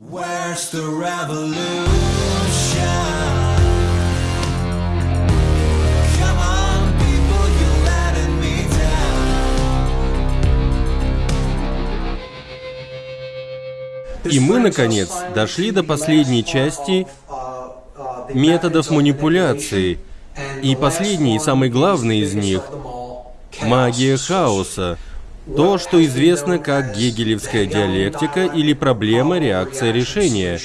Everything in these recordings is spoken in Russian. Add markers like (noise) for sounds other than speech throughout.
Where's the revolution? И мы, наконец, дошли до последней части методов манипуляции. И последний, и самый главный из них – магия хаоса. То, что известно как гегелевская диалектика или проблема реакция решения.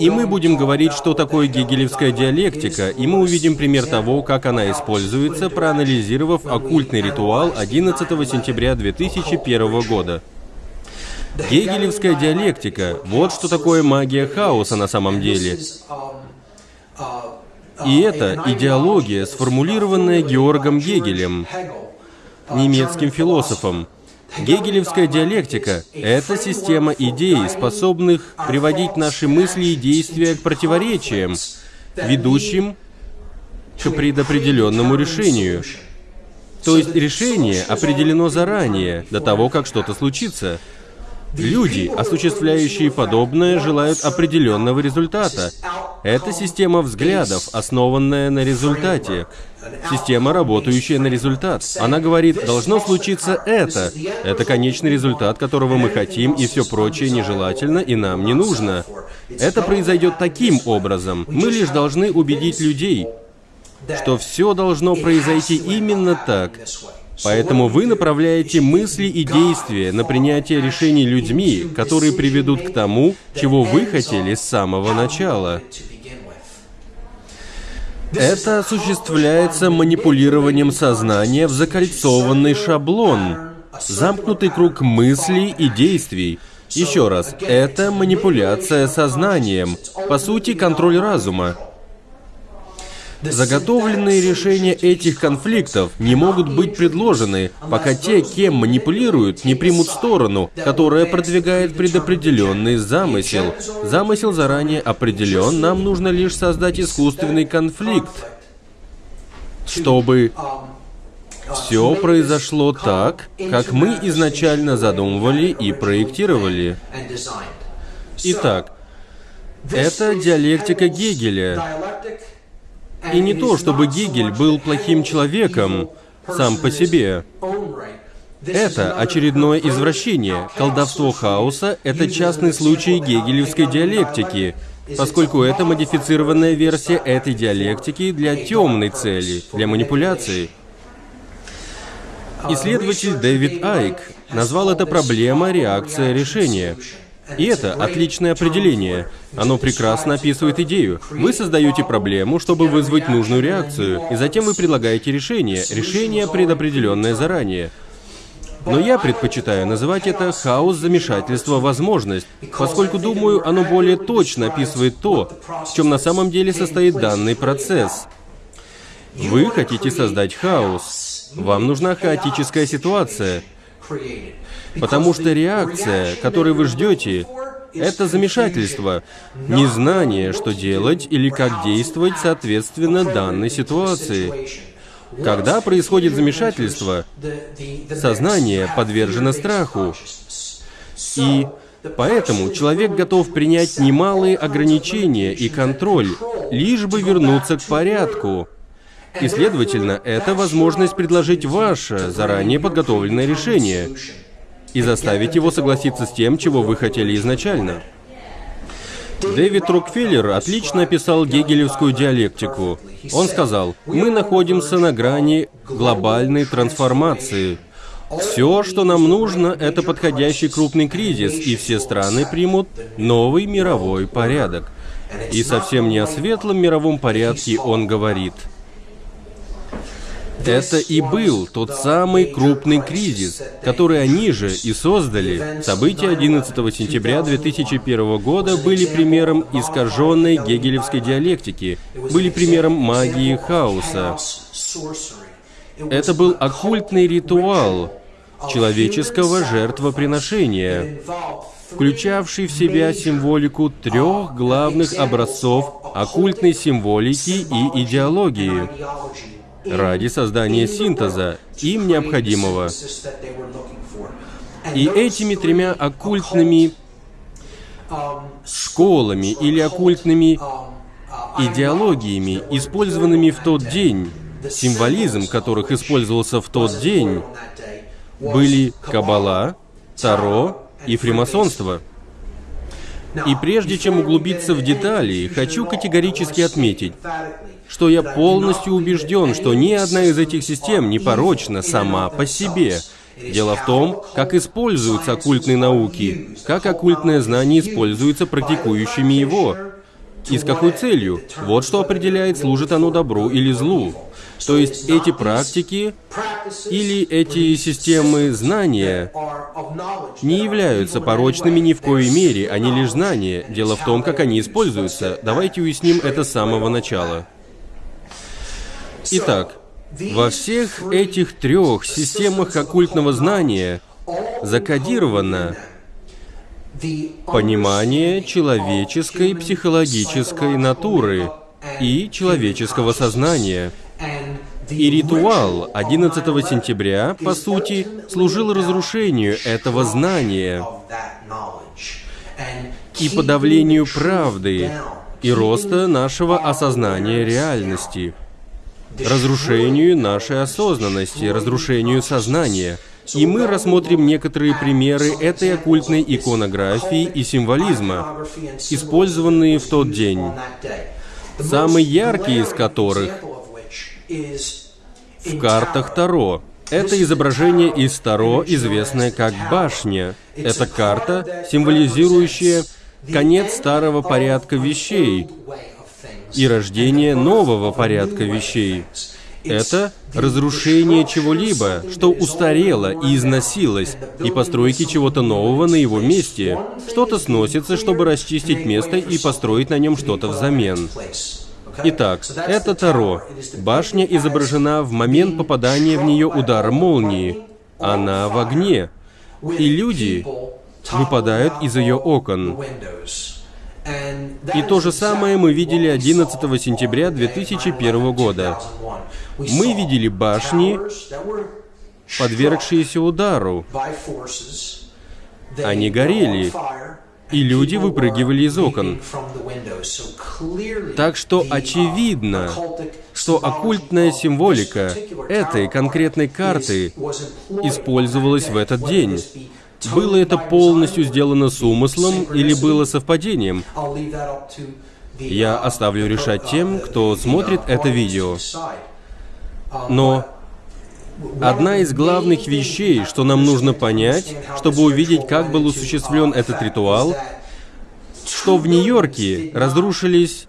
И мы будем говорить, что такое гегелевская диалектика, и мы увидим пример того, как она используется, проанализировав оккультный ритуал 11 сентября 2001 года. Гегелевская диалектика – вот что такое магия хаоса на самом деле. И это идеология, сформулированная Георгом Гегелем, немецким философом. Гегелевская диалектика – это система идей, способных приводить наши мысли и действия к противоречиям, ведущим к предопределенному решению. То есть решение определено заранее, до того, как что-то случится. Люди, осуществляющие подобное, желают определенного результата. Это система взглядов, основанная на результате. Система, работающая на результат. Она говорит, должно случиться это. Это конечный результат, которого мы хотим, и все прочее нежелательно и нам не нужно. Это произойдет таким образом. Мы лишь должны убедить людей, что все должно произойти именно так. Поэтому вы направляете мысли и действия на принятие решений людьми, которые приведут к тому, чего вы хотели с самого начала. Это осуществляется манипулированием сознания в закольцованный шаблон, замкнутый круг мыслей и действий. Еще раз, это манипуляция сознанием, по сути, контроль разума. Заготовленные решения этих конфликтов не могут быть предложены, пока те, кем манипулируют, не примут сторону, которая продвигает предопределенный замысел. Замысел заранее определен, нам нужно лишь создать искусственный конфликт, чтобы все произошло так, как мы изначально задумывали и проектировали. Итак, это диалектика Гегеля. И не то, чтобы Гегель был плохим человеком сам по себе. Это очередное извращение. Колдовство хаоса — это частный случай гегелевской диалектики, поскольку это модифицированная версия этой диалектики для темной цели, для манипуляции. Исследователь Дэвид Айк назвал это проблема реакция решения. И это отличное определение. Оно прекрасно описывает идею. Вы создаете проблему, чтобы вызвать нужную реакцию, и затем вы предлагаете решение. Решение предопределенное заранее. Но я предпочитаю называть это хаос замешательства возможность, поскольку думаю, оно более точно описывает то, в чем на самом деле состоит данный процесс. Вы хотите создать хаос. Вам нужна хаотическая ситуация. Потому что реакция, которой вы ждете, это замешательство, незнание, что делать или как действовать соответственно данной ситуации. Когда происходит замешательство, сознание подвержено страху. И поэтому человек готов принять немалые ограничения и контроль, лишь бы вернуться к порядку. И, следовательно, это возможность предложить ваше заранее подготовленное решение и заставить его согласиться с тем, чего вы хотели изначально. Дэвид Рокфеллер отлично описал гегелевскую диалектику. Он сказал, мы находимся на грани глобальной трансформации. Все, что нам нужно, это подходящий крупный кризис, и все страны примут новый мировой порядок. И совсем не о светлом мировом порядке он говорит – это и был тот самый крупный кризис, который они же и создали. События 11 сентября 2001 года были примером искаженной гегелевской диалектики, были примером магии хаоса. Это был оккультный ритуал человеческого жертвоприношения, включавший в себя символику трех главных образцов оккультной символики и идеологии ради создания синтеза, им необходимого. И этими тремя оккультными школами или оккультными идеологиями, использованными в тот день, символизм которых использовался в тот день, были Каббала, Таро и фримасонство. И прежде чем углубиться в детали, хочу категорически отметить, что я полностью убежден, что ни одна из этих систем не порочна сама по себе. Дело в том, как используются оккультные науки, как оккультное знание используется практикующими его, и с какой целью. Вот что определяет, служит оно добру или злу. То есть эти практики или эти системы знания не являются порочными ни в коей мере, они лишь знания. Дело в том, как они используются. Давайте уясним это с самого начала. Итак, во всех этих трех системах оккультного знания закодировано понимание человеческой психологической натуры и человеческого сознания. И ритуал 11 сентября, по сути, служил разрушению этого знания и подавлению правды и роста нашего осознания реальности, разрушению нашей осознанности, разрушению сознания – и мы рассмотрим некоторые примеры этой оккультной иконографии и символизма, использованные в тот день. Самый яркий из которых в картах Таро. Это изображение из Таро, известное как башня. Это карта, символизирующая конец старого порядка вещей и рождение нового порядка вещей. Это разрушение чего-либо, что устарело и износилось, и постройки чего-то нового на его месте. Что-то сносится, чтобы расчистить место и построить на нем что-то взамен. Итак, это Таро. Башня изображена в момент попадания в нее удара молнии. Она в огне. И люди выпадают из ее окон. И то же самое мы видели 11 сентября 2001 года. Мы видели башни, подвергшиеся удару. Они горели, и люди выпрыгивали из окон. Так что очевидно, что оккультная символика этой конкретной карты использовалась в этот день. Было это полностью сделано с умыслом или было совпадением? Я оставлю решать тем, кто смотрит это видео. Но одна из главных вещей, что нам нужно понять, чтобы увидеть, как был осуществлен этот ритуал, что в Нью-Йорке разрушились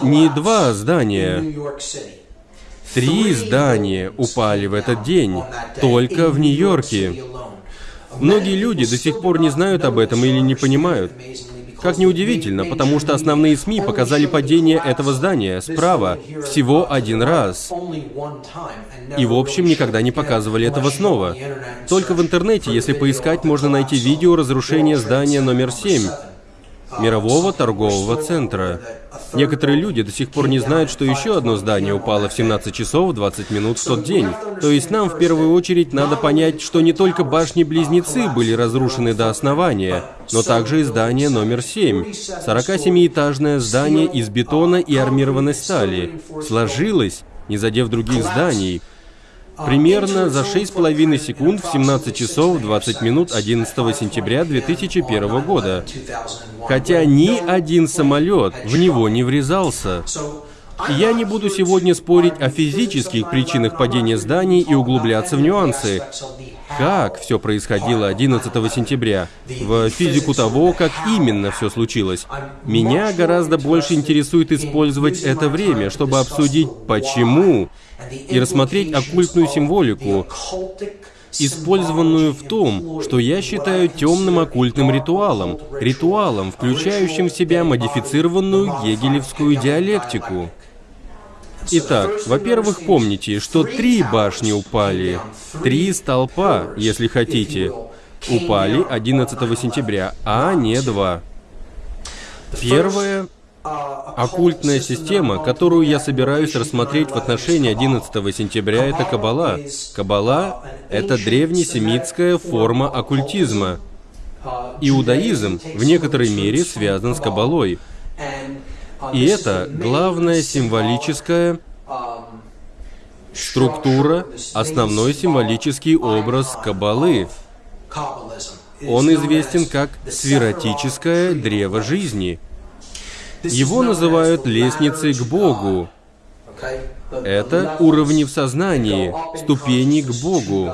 не два здания, три здания упали в этот день, только в Нью-Йорке. Многие люди до сих пор не знают об этом или не понимают. Как неудивительно, потому что основные СМИ показали падение этого здания справа всего один раз. И в общем никогда не показывали этого снова. Только в интернете, если поискать, можно найти видео разрушения здания номер 7 мирового торгового центра. Некоторые люди до сих пор не знают, что еще одно здание упало в 17 часов 20 минут в тот день. То есть нам в первую очередь надо понять, что не только башни-близнецы были разрушены до основания, но также и здание номер 7, 47-этажное здание из бетона и армированной стали, сложилось, не задев других зданий, примерно за 6,5 секунд в 17 часов 20 минут 11 сентября 2001 года. Хотя ни один самолет в него не врезался. Я не буду сегодня спорить о физических причинах падения зданий и углубляться в нюансы. Как все происходило 11 сентября, в физику того, как именно все случилось. Меня гораздо больше интересует использовать это время, чтобы обсудить, почему и рассмотреть оккультную символику, использованную в том, что я считаю темным оккультным ритуалом, ритуалом, включающим в себя модифицированную гегелевскую диалектику. Итак, во-первых, помните, что три башни упали, три столпа, если хотите, упали 11 сентября, а не два. Первое Оккультная система, которую я собираюсь рассмотреть в отношении 11 сентября, это Каббала. Каббала — это древнесемитская форма оккультизма. Иудаизм в некоторой мере связан с Кабалой. И это главная символическая структура, основной символический образ Кабалы. Он известен как сферотическое древо жизни. Его называют лестницей к Богу. Это уровни в сознании, ступени к Богу.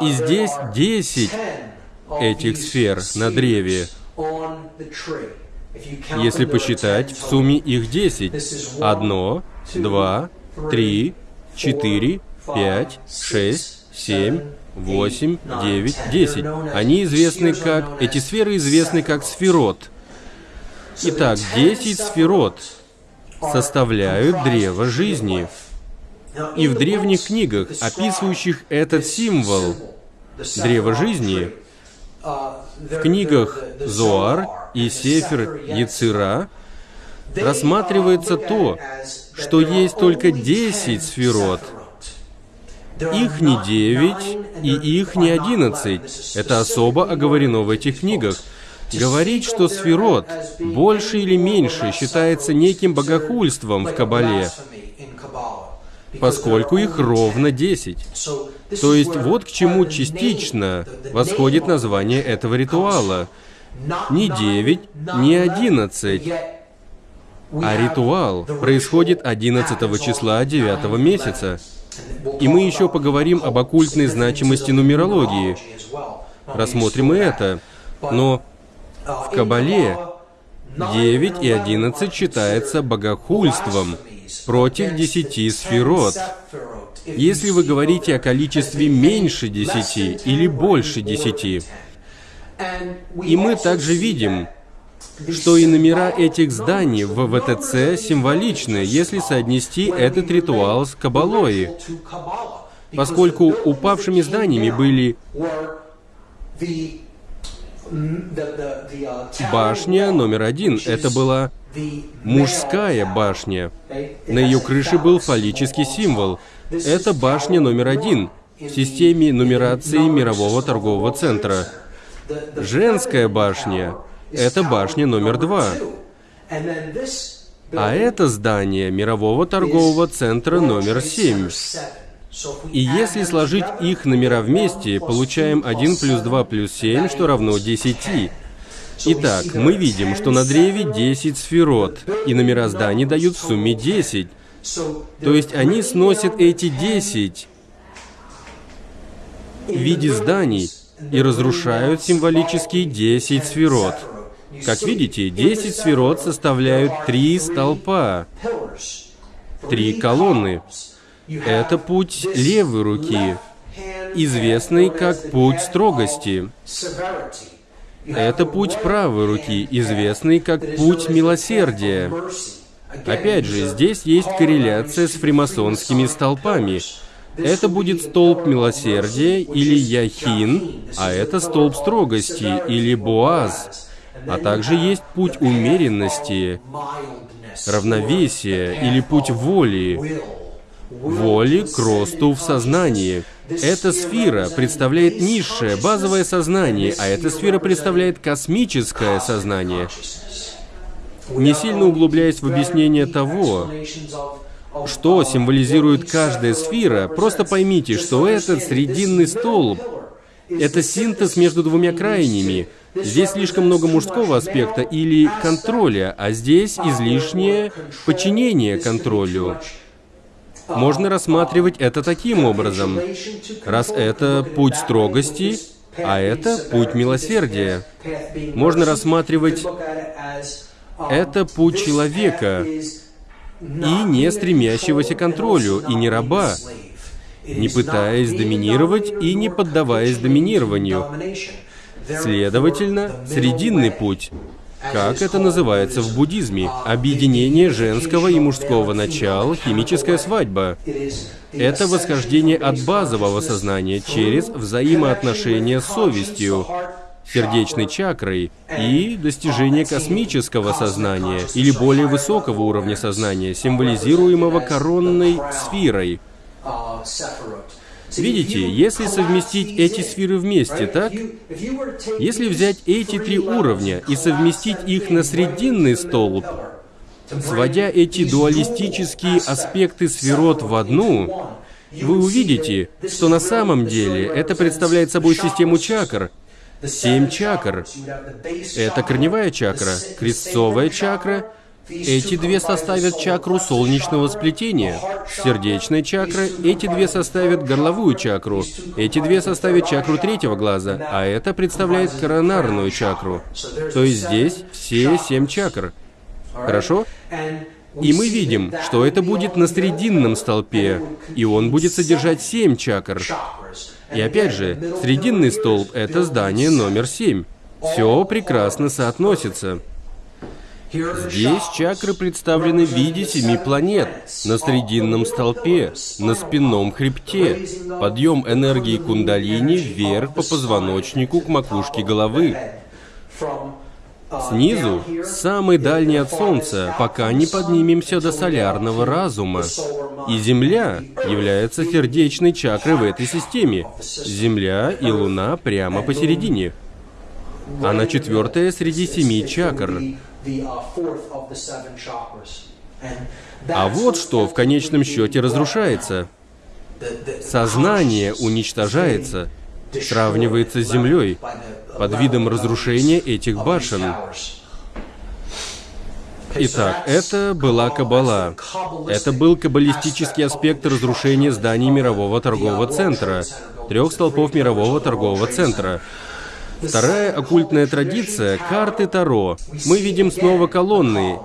И здесь десять этих сфер на древе. Если посчитать, в сумме их десять. Одно, два, три, четыре, пять, шесть, семь, восемь, девять, десять. Они известны как... Эти сферы известны как сферот. Итак, десять сферот составляют древо жизни. И в древних книгах, описывающих этот символ древа жизни, в книгах Зоар и Сефер Яцира рассматривается то, что есть только десять сферот. Их не девять и их не одиннадцать. Это особо оговорено в этих книгах. Говорить, что сферот больше или меньше считается неким богохульством в Кабале, поскольку их ровно десять. То есть вот к чему частично восходит название этого ритуала. Не девять, не одиннадцать, а ритуал происходит 11 числа 9 месяца. И мы еще поговорим об оккультной значимости нумерологии. Рассмотрим и это. Но в Кабале 9 и 11 считается богохульством против 10 сферот. Если вы говорите о количестве меньше 10 или больше 10, и мы также видим, что и номера этих зданий в ВТЦ символичны, если соотнести этот ритуал с Кабалой, поскольку упавшими зданиями были башня номер один. Это была мужская башня. На ее крыше был фаллический символ. Это башня номер один в системе нумерации мирового торгового центра. Женская башня — это башня номер два. А это здание мирового торгового центра номер семь. И если сложить их номера вместе, получаем 1 плюс 2 плюс 7, что равно 10. Итак, мы видим, что на древе 10 сферот, и номера зданий дают в сумме 10. То есть они сносят эти 10 в виде зданий и разрушают символические 10 сферот. Как видите, 10 сферот составляют три столпа, три колонны. Это путь левой руки, известный как путь строгости. Это путь правой руки, известный как путь милосердия. Опять же, здесь есть корреляция с фримасонскими столпами. Это будет столб милосердия или яхин, а это столб строгости или боаз. А также есть путь умеренности, равновесия или путь воли, воли к росту в сознании. Эта сфера представляет низшее, базовое сознание, а эта сфера представляет космическое сознание. Не сильно углубляясь в объяснение того, что символизирует каждая сфера, просто поймите, что этот срединный столб — это синтез между двумя крайними. Здесь слишком много мужского аспекта или контроля, а здесь излишнее подчинение контролю. Можно рассматривать это таким образом. Раз это путь строгости, а это путь милосердия. Можно рассматривать это путь человека, и не стремящегося к контролю, и не раба, не пытаясь доминировать и не поддаваясь доминированию. Следовательно, срединный путь как это называется в буддизме? Объединение женского и мужского начала, химическая свадьба. Это восхождение от базового сознания через взаимоотношения с совестью, сердечной чакрой и достижение космического сознания или более высокого уровня сознания, символизируемого коронной сферой. Видите, если совместить эти сферы вместе, так? Если взять эти три уровня и совместить их на срединный столб, сводя эти дуалистические аспекты сферот в одну, вы увидите, что на самом деле это представляет собой систему чакр, Семь чакр. Это корневая чакра, крестцовая чакра. Эти две составят чакру солнечного сплетения. Сердечная чакра. Эти две составят горловую чакру. Эти две составят чакру третьего глаза. А это представляет коронарную чакру. То есть здесь все семь чакр. Хорошо? И мы видим, что это будет на срединном столпе, и он будет содержать семь чакр. И опять же, срединный столб — это здание номер семь. Все прекрасно соотносится. Здесь чакры представлены в виде семи планет, на срединном столпе, на спинном хребте, подъем энергии кундалини вверх по позвоночнику к макушке головы. Снизу, самый дальний от Солнца, пока не поднимемся до солярного разума. И Земля является сердечной чакрой в этой системе. Земля и Луна прямо посередине. Она четвертая среди семи чакр. А вот что в конечном счете разрушается. Сознание уничтожается, сравнивается с Землей под видом разрушения этих башен. Итак, это была Каббала. Это был каббалистический аспект разрушения зданий мирового торгового центра, трех столпов мирового торгового центра. Вторая оккультная традиция — карты Таро. Мы видим снова колонны.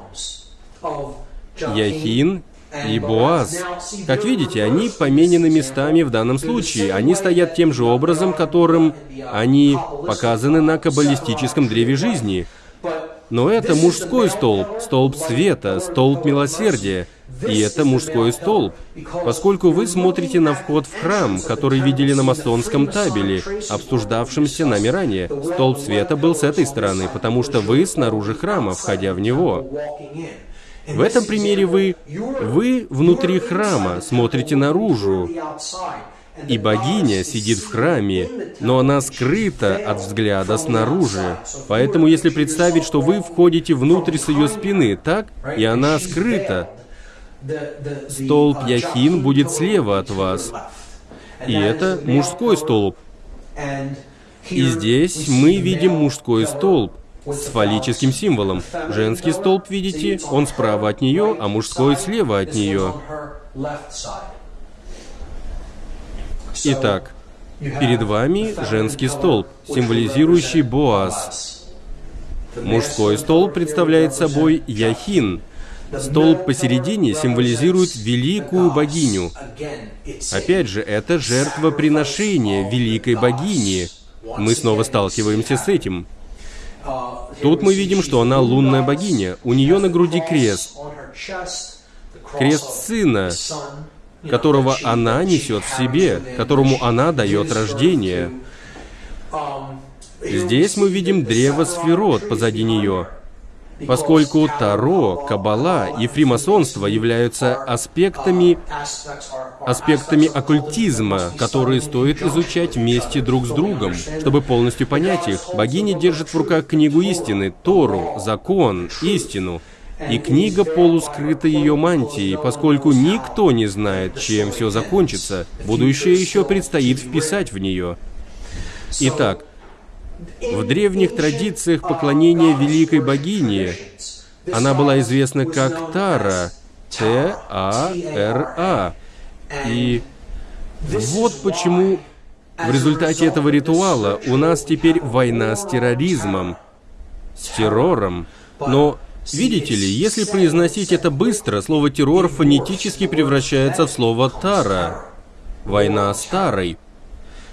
Яхин и Боаз. Как видите, они поменены местами в данном случае. Они стоят тем же образом, которым они показаны на каббалистическом древе жизни. Но это мужской столб, столб света, столб милосердия. И это мужской столб. Поскольку вы смотрите на вход в храм, который видели на масонском табеле, обсуждавшемся нами ранее, столб света был с этой стороны, потому что вы снаружи храма, входя в него. В этом примере вы, вы внутри храма, смотрите наружу, и богиня сидит в храме, но она скрыта от взгляда снаружи. Поэтому если представить, что вы входите внутрь с ее спины, так? И она скрыта. Столб Яхин будет слева от вас. И это мужской столб. И здесь мы видим мужской столб с фаллическим символом. Женский столб, видите, он справа от нее, а мужской слева от нее. Итак, перед вами женский столб, символизирующий Боаз. Мужской столб представляет собой Яхин. Столб посередине символизирует великую богиню. Опять же, это жертвоприношение великой богини. Мы снова сталкиваемся с этим. Тут мы видим, что она лунная богиня. У нее на груди крест. Крест сына, которого она несет в себе, которому она дает рождение. Здесь мы видим древо сферот позади нее. Поскольку Таро, Каббала и фримасонство являются аспектами, аспектами оккультизма, которые стоит изучать вместе друг с другом, чтобы полностью понять их. Богиня держит в руках книгу истины, Тору, закон, истину. И книга полускрыта ее мантией, поскольку никто не знает, чем все закончится. Будущее еще предстоит вписать в нее. Итак, в древних традициях поклонения великой богине она была известна как Тара, Т-А-Р-А. И вот почему в результате этого ритуала у нас теперь война с терроризмом, с террором. Но видите ли, если произносить это быстро, слово террор фонетически превращается в слово тара. Война старой.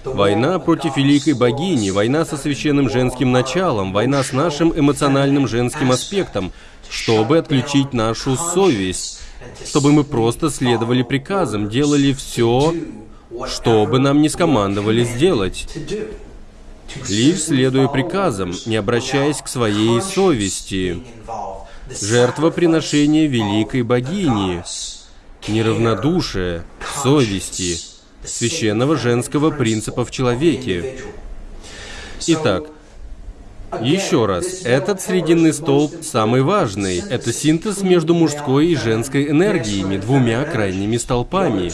Война против великой богини, война со священным женским началом, война с нашим эмоциональным женским аспектом, чтобы отключить нашу совесть, чтобы мы просто следовали приказам, делали все, что бы нам не скомандовали сделать. Лишь следуя приказам, не обращаясь к своей совести. Жертвоприношение великой богини, неравнодушие, совести – священного женского принципа в человеке. Итак, еще раз, этот срединный столб самый важный. Это синтез между мужской и женской энергиями, двумя крайними столпами.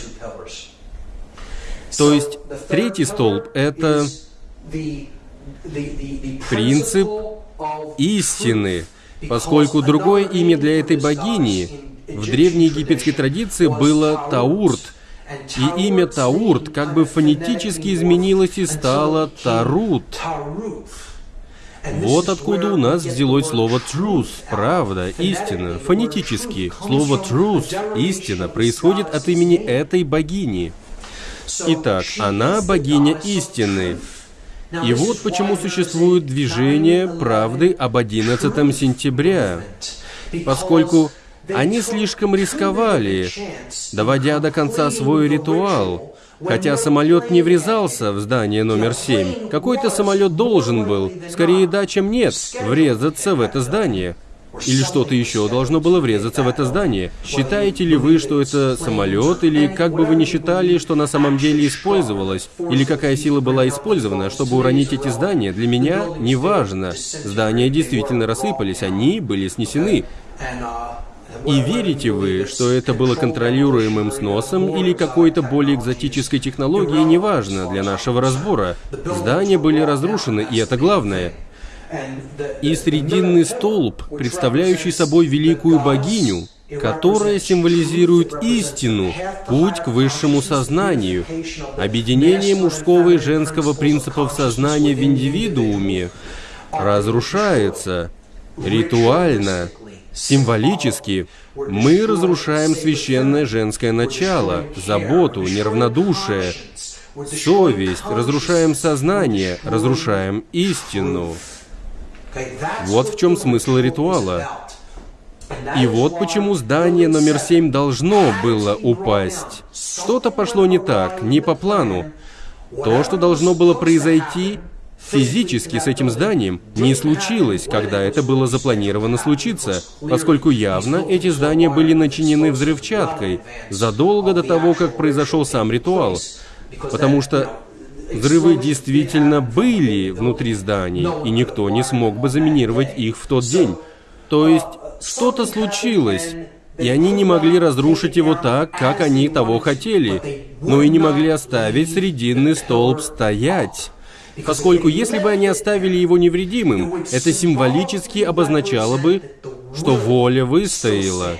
То есть, третий столб — это принцип истины, поскольку другое имя для этой богини в древнеегипетской традиции было Таурт, и имя Таурт как бы фонетически изменилось и стало Тарут. Вот откуда у нас взялось слово truth, правда, истина, фонетически. Слово truth, истина, происходит от имени этой богини. Итак, она богиня истины. И вот почему существует движение правды об 11 сентября. Поскольку они слишком рисковали, доводя до конца свой ритуал. Хотя самолет не врезался в здание номер 7, какой-то самолет должен был, скорее да, чем нет, врезаться в это здание. Или что-то еще должно было врезаться в это здание. Считаете ли вы, что это самолет, или как бы вы ни считали, что на самом деле использовалось, или какая сила была использована, чтобы уронить эти здания, для меня не важно. Здания действительно рассыпались, они были снесены. И верите вы, что это было контролируемым сносом или какой-то более экзотической технологией, неважно для нашего разбора. Здания были разрушены, и это главное. И срединный столб, представляющий собой великую богиню, которая символизирует истину, путь к высшему сознанию, объединение мужского и женского принципов сознания в индивидууме, разрушается ритуально, символически. Мы разрушаем священное женское начало, заботу, неравнодушие, совесть, разрушаем сознание, разрушаем истину. Вот в чем смысл ритуала. И вот почему здание номер семь должно было упасть. Что-то пошло не так, не по плану. То, что должно было произойти, физически с этим зданием не случилось, когда это было запланировано случиться, поскольку явно эти здания были начинены взрывчаткой задолго до того, как произошел сам ритуал. Потому что Взрывы действительно были внутри зданий, и никто не смог бы заминировать их в тот день. То есть, что-то случилось, и они не могли разрушить его так, как они того хотели, но и не могли оставить срединный столб стоять. Поскольку если бы они оставили его невредимым, это символически обозначало бы, что воля выстояла.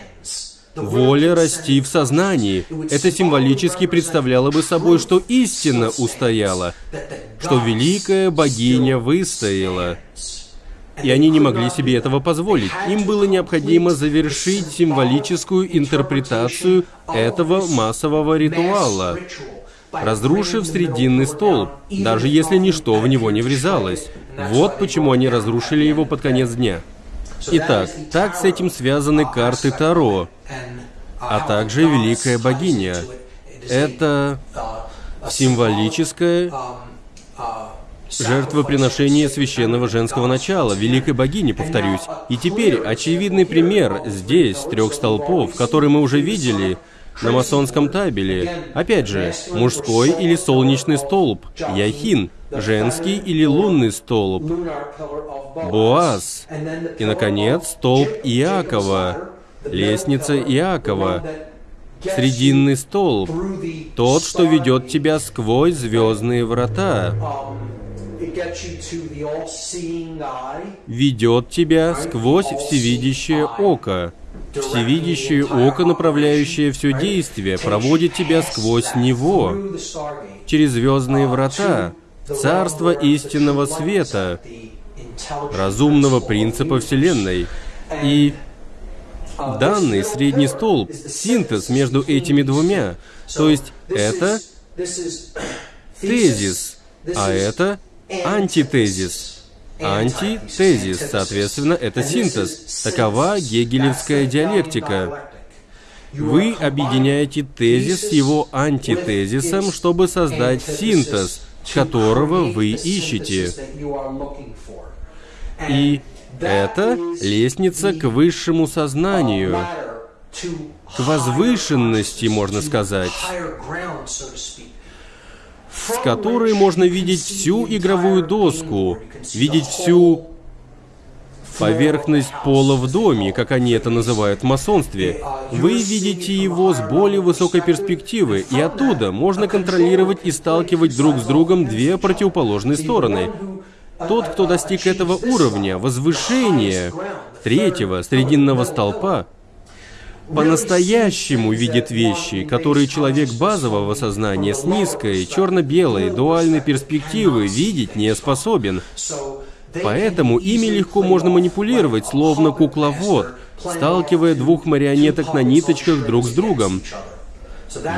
Воля расти в сознании. Это символически представляло бы собой, что истина устояла, что великая богиня выстояла. И они не могли себе этого позволить. Им было необходимо завершить символическую интерпретацию этого массового ритуала, разрушив срединный столб, даже если ничто в него не врезалось. Вот почему они разрушили его под конец дня. Итак, так с этим связаны карты Таро, а также Великая Богиня. Это символическое жертвоприношение священного женского начала, Великой Богини, повторюсь. И теперь очевидный пример здесь, трех столпов, который мы уже видели на масонском табеле. Опять же, мужской или солнечный столб, Яхин, женский или лунный столб, Боаз, и, наконец, столб Иакова, лестница Иакова, срединный столб, тот, что ведет тебя сквозь звездные врата, ведет тебя сквозь всевидящее око. Всевидящее око, направляющее все действие, проводит тебя сквозь него, через звездные врата, царство истинного света, разумного принципа Вселенной. И данный средний столб, синтез между этими двумя. То есть это тезис, а это антитезис. Антитезис, соответственно, это синтез. Такова гегелевская диалектика. Вы объединяете тезис с его антитезисом, чтобы создать синтез, которого вы ищете. И это лестница к высшему сознанию, к возвышенности, можно сказать. С которой можно видеть всю игровую доску, видеть всю поверхность пола в доме, как они это называют в масонстве. Вы видите его с более высокой перспективы, и оттуда можно контролировать и сталкивать друг с другом две противоположные стороны. Тот, кто достиг этого уровня, возвышения, третьего, срединного столпа, по-настоящему видит вещи, которые человек базового сознания с низкой, черно-белой, дуальной перспективы видеть не способен. Поэтому ими легко можно манипулировать, словно кукловод, сталкивая двух марионеток на ниточках друг с другом.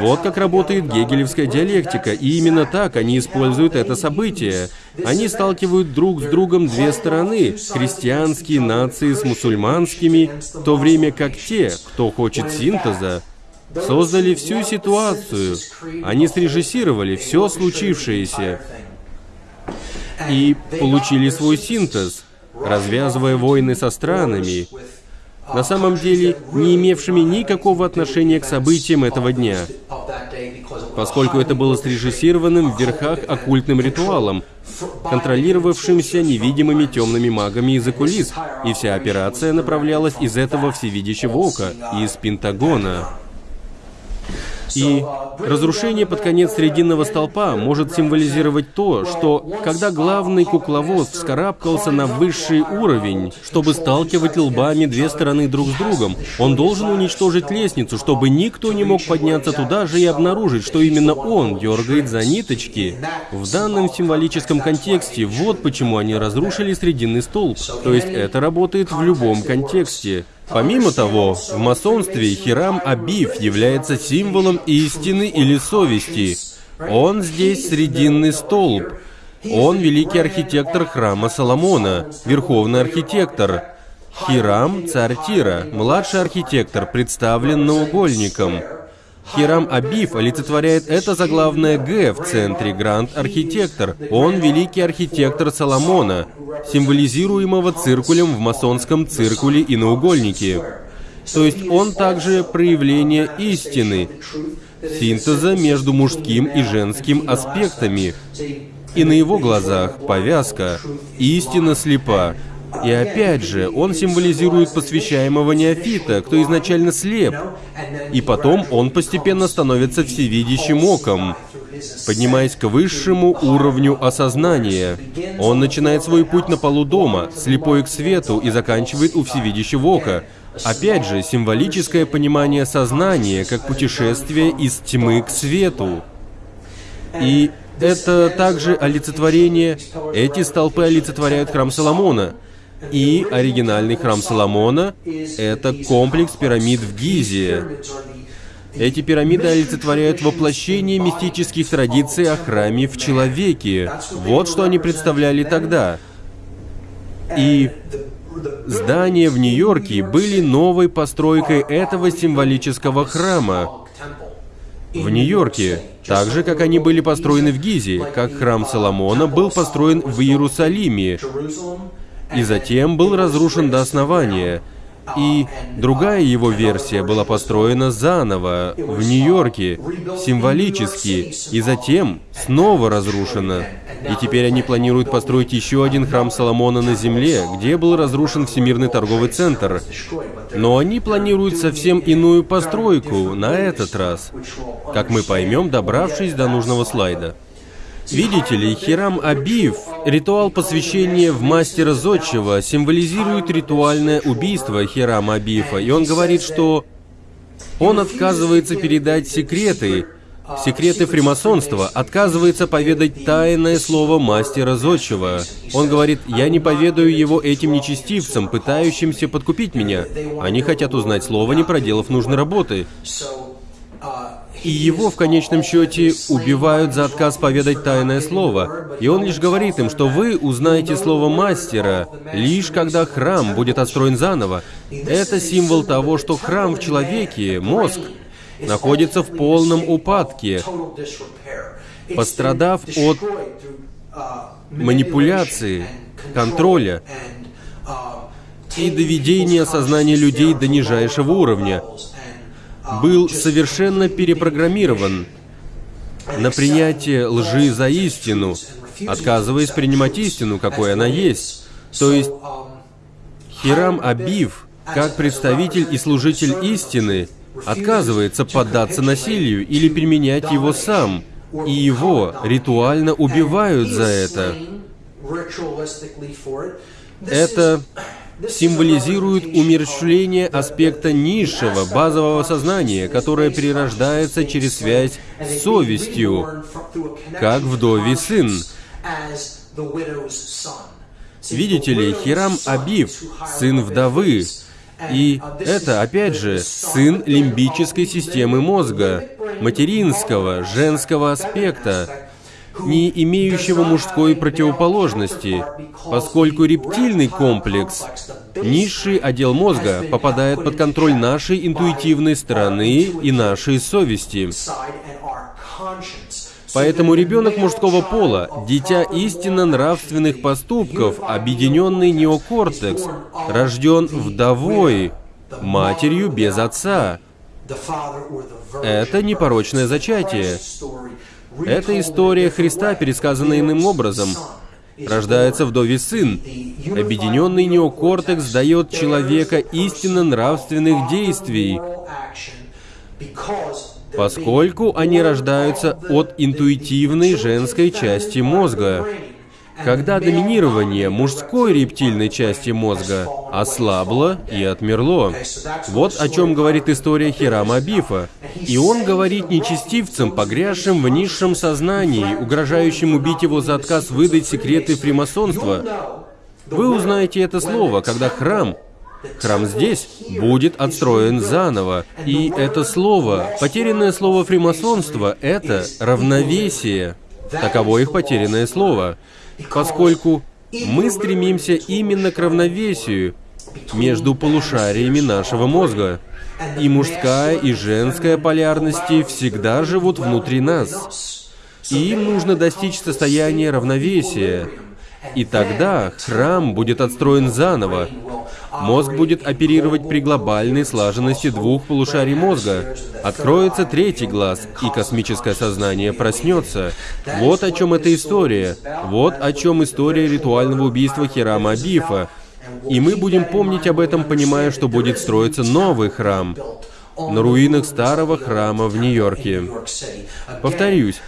Вот как работает гегелевская диалектика, и именно так они используют это событие. Они сталкивают друг с другом две стороны, христианские нации с мусульманскими, в то время как те, кто хочет синтеза, создали всю ситуацию. Они срежиссировали все случившееся и получили свой синтез, развязывая войны со странами, на самом деле не имевшими никакого отношения к событиям этого дня, поскольку это было срежиссированным в верхах оккультным ритуалом, контролировавшимся невидимыми темными магами из-за кулис, и вся операция направлялась из этого всевидящего ока, из Пентагона. И разрушение под конец Срединного столпа может символизировать то, что когда главный кукловод вскарабкался на высший уровень, чтобы сталкивать лбами две стороны друг с другом, он должен уничтожить лестницу, чтобы никто не мог подняться туда же и обнаружить, что именно он дергает за ниточки. В данном символическом контексте вот почему они разрушили Срединный столб. То есть это работает в любом контексте. Помимо того, в масонстве Хирам Абиф является символом истины или совести. Он здесь срединный столб. Он великий архитектор храма Соломона, верховный архитектор. Хирам – царь Тира, младший архитектор, представлен наугольником. Хирам Абиф олицетворяет это заглавное «Г» в центре, гранд-архитектор. Он великий архитектор Соломона, символизируемого циркулем в масонском циркуле и наугольнике. То есть он также проявление истины, синтеза между мужским и женским аспектами. И на его глазах повязка «Истина слепа», и опять же, он символизирует посвящаемого неофита, кто изначально слеп. И потом он постепенно становится всевидящим оком, поднимаясь к высшему уровню осознания. Он начинает свой путь на полу дома, слепой к свету, и заканчивает у всевидящего ока. Опять же, символическое понимание сознания как путешествие из тьмы к свету. И это также олицетворение... Эти столпы олицетворяют храм Соломона. И оригинальный храм Соломона — это комплекс пирамид в Гизе. Эти пирамиды олицетворяют воплощение мистических традиций о храме в человеке. Вот что они представляли тогда. И здания в Нью-Йорке были новой постройкой этого символического храма. В Нью-Йорке, так же, как они были построены в Гизе, как храм Соломона был построен в Иерусалиме, и затем был разрушен до основания. И другая его версия была построена заново, в Нью-Йорке, символически, и затем снова разрушена. И теперь они планируют построить еще один храм Соломона на Земле, где был разрушен Всемирный торговый центр. Но они планируют совсем иную постройку на этот раз, как мы поймем, добравшись до нужного слайда. Видите ли, Хирам Абиев, ритуал посвящения в мастера зодчего, символизирует ритуальное убийство Хирама Абиефа, и он говорит, что он отказывается передать секреты, секреты фримасонства, отказывается поведать тайное слово мастера зодчего. Он говорит, я не поведаю его этим нечестивцам, пытающимся подкупить меня. Они хотят узнать слово, не проделав нужной работы. И его в конечном счете убивают за отказ поведать тайное слово. И он лишь говорит им, что вы узнаете слово мастера, лишь когда храм будет отстроен заново. Это символ того, что храм в человеке, мозг, находится в полном упадке, пострадав от манипуляции, контроля и доведения сознания людей до нижайшего уровня был совершенно перепрограммирован. на принятие лжи за истину, отказываясь принимать истину, какой она есть. То есть Хирам Абив, как представитель и служитель истины, отказывается поддаться насилию или применять его сам, и его ритуально убивают за это. Это символизирует умерщвление аспекта низшего, базового сознания, которое перерождается через связь с совестью, как вдовий сын. Видите ли, Хирам Абив, сын вдовы, и это, опять же, сын лимбической системы мозга, материнского, женского аспекта, не имеющего мужской противоположности, поскольку рептильный комплекс, низший отдел мозга, попадает под контроль нашей интуитивной стороны и нашей совести. Поэтому ребенок мужского пола, дитя истинно нравственных поступков, объединенный неокортекс, рожден вдовой, матерью без отца. Это непорочное зачатие. Это история Христа, пересказанная иным образом. Рождается вдове сын. Объединенный неокортекс дает человека истинно нравственных действий, поскольку они рождаются от интуитивной женской части мозга. Когда доминирование мужской рептильной части мозга ослабло и отмерло. Вот о чем говорит история Хирама Бифа. И он говорит нечестивцам, погрязшим в низшем сознании, угрожающим убить его за отказ выдать секреты фримасонства. Вы узнаете это слово, когда храм Храм здесь будет отстроен заново. И это слово, потерянное слово фримасонства, это равновесие. Таково их потерянное слово. Поскольку мы стремимся именно к равновесию между полушариями нашего мозга. И мужская, и женская полярности всегда живут внутри нас. И им нужно достичь состояния равновесия. И тогда храм будет отстроен заново, Мозг будет оперировать при глобальной слаженности двух полушарий мозга. Откроется третий глаз, и космическое сознание проснется. Вот о чем эта история. Вот о чем история ритуального убийства Хирама Абифа. И мы будем помнить об этом, понимая, что будет строиться новый храм на руинах старого храма в Нью-Йорке. Повторюсь,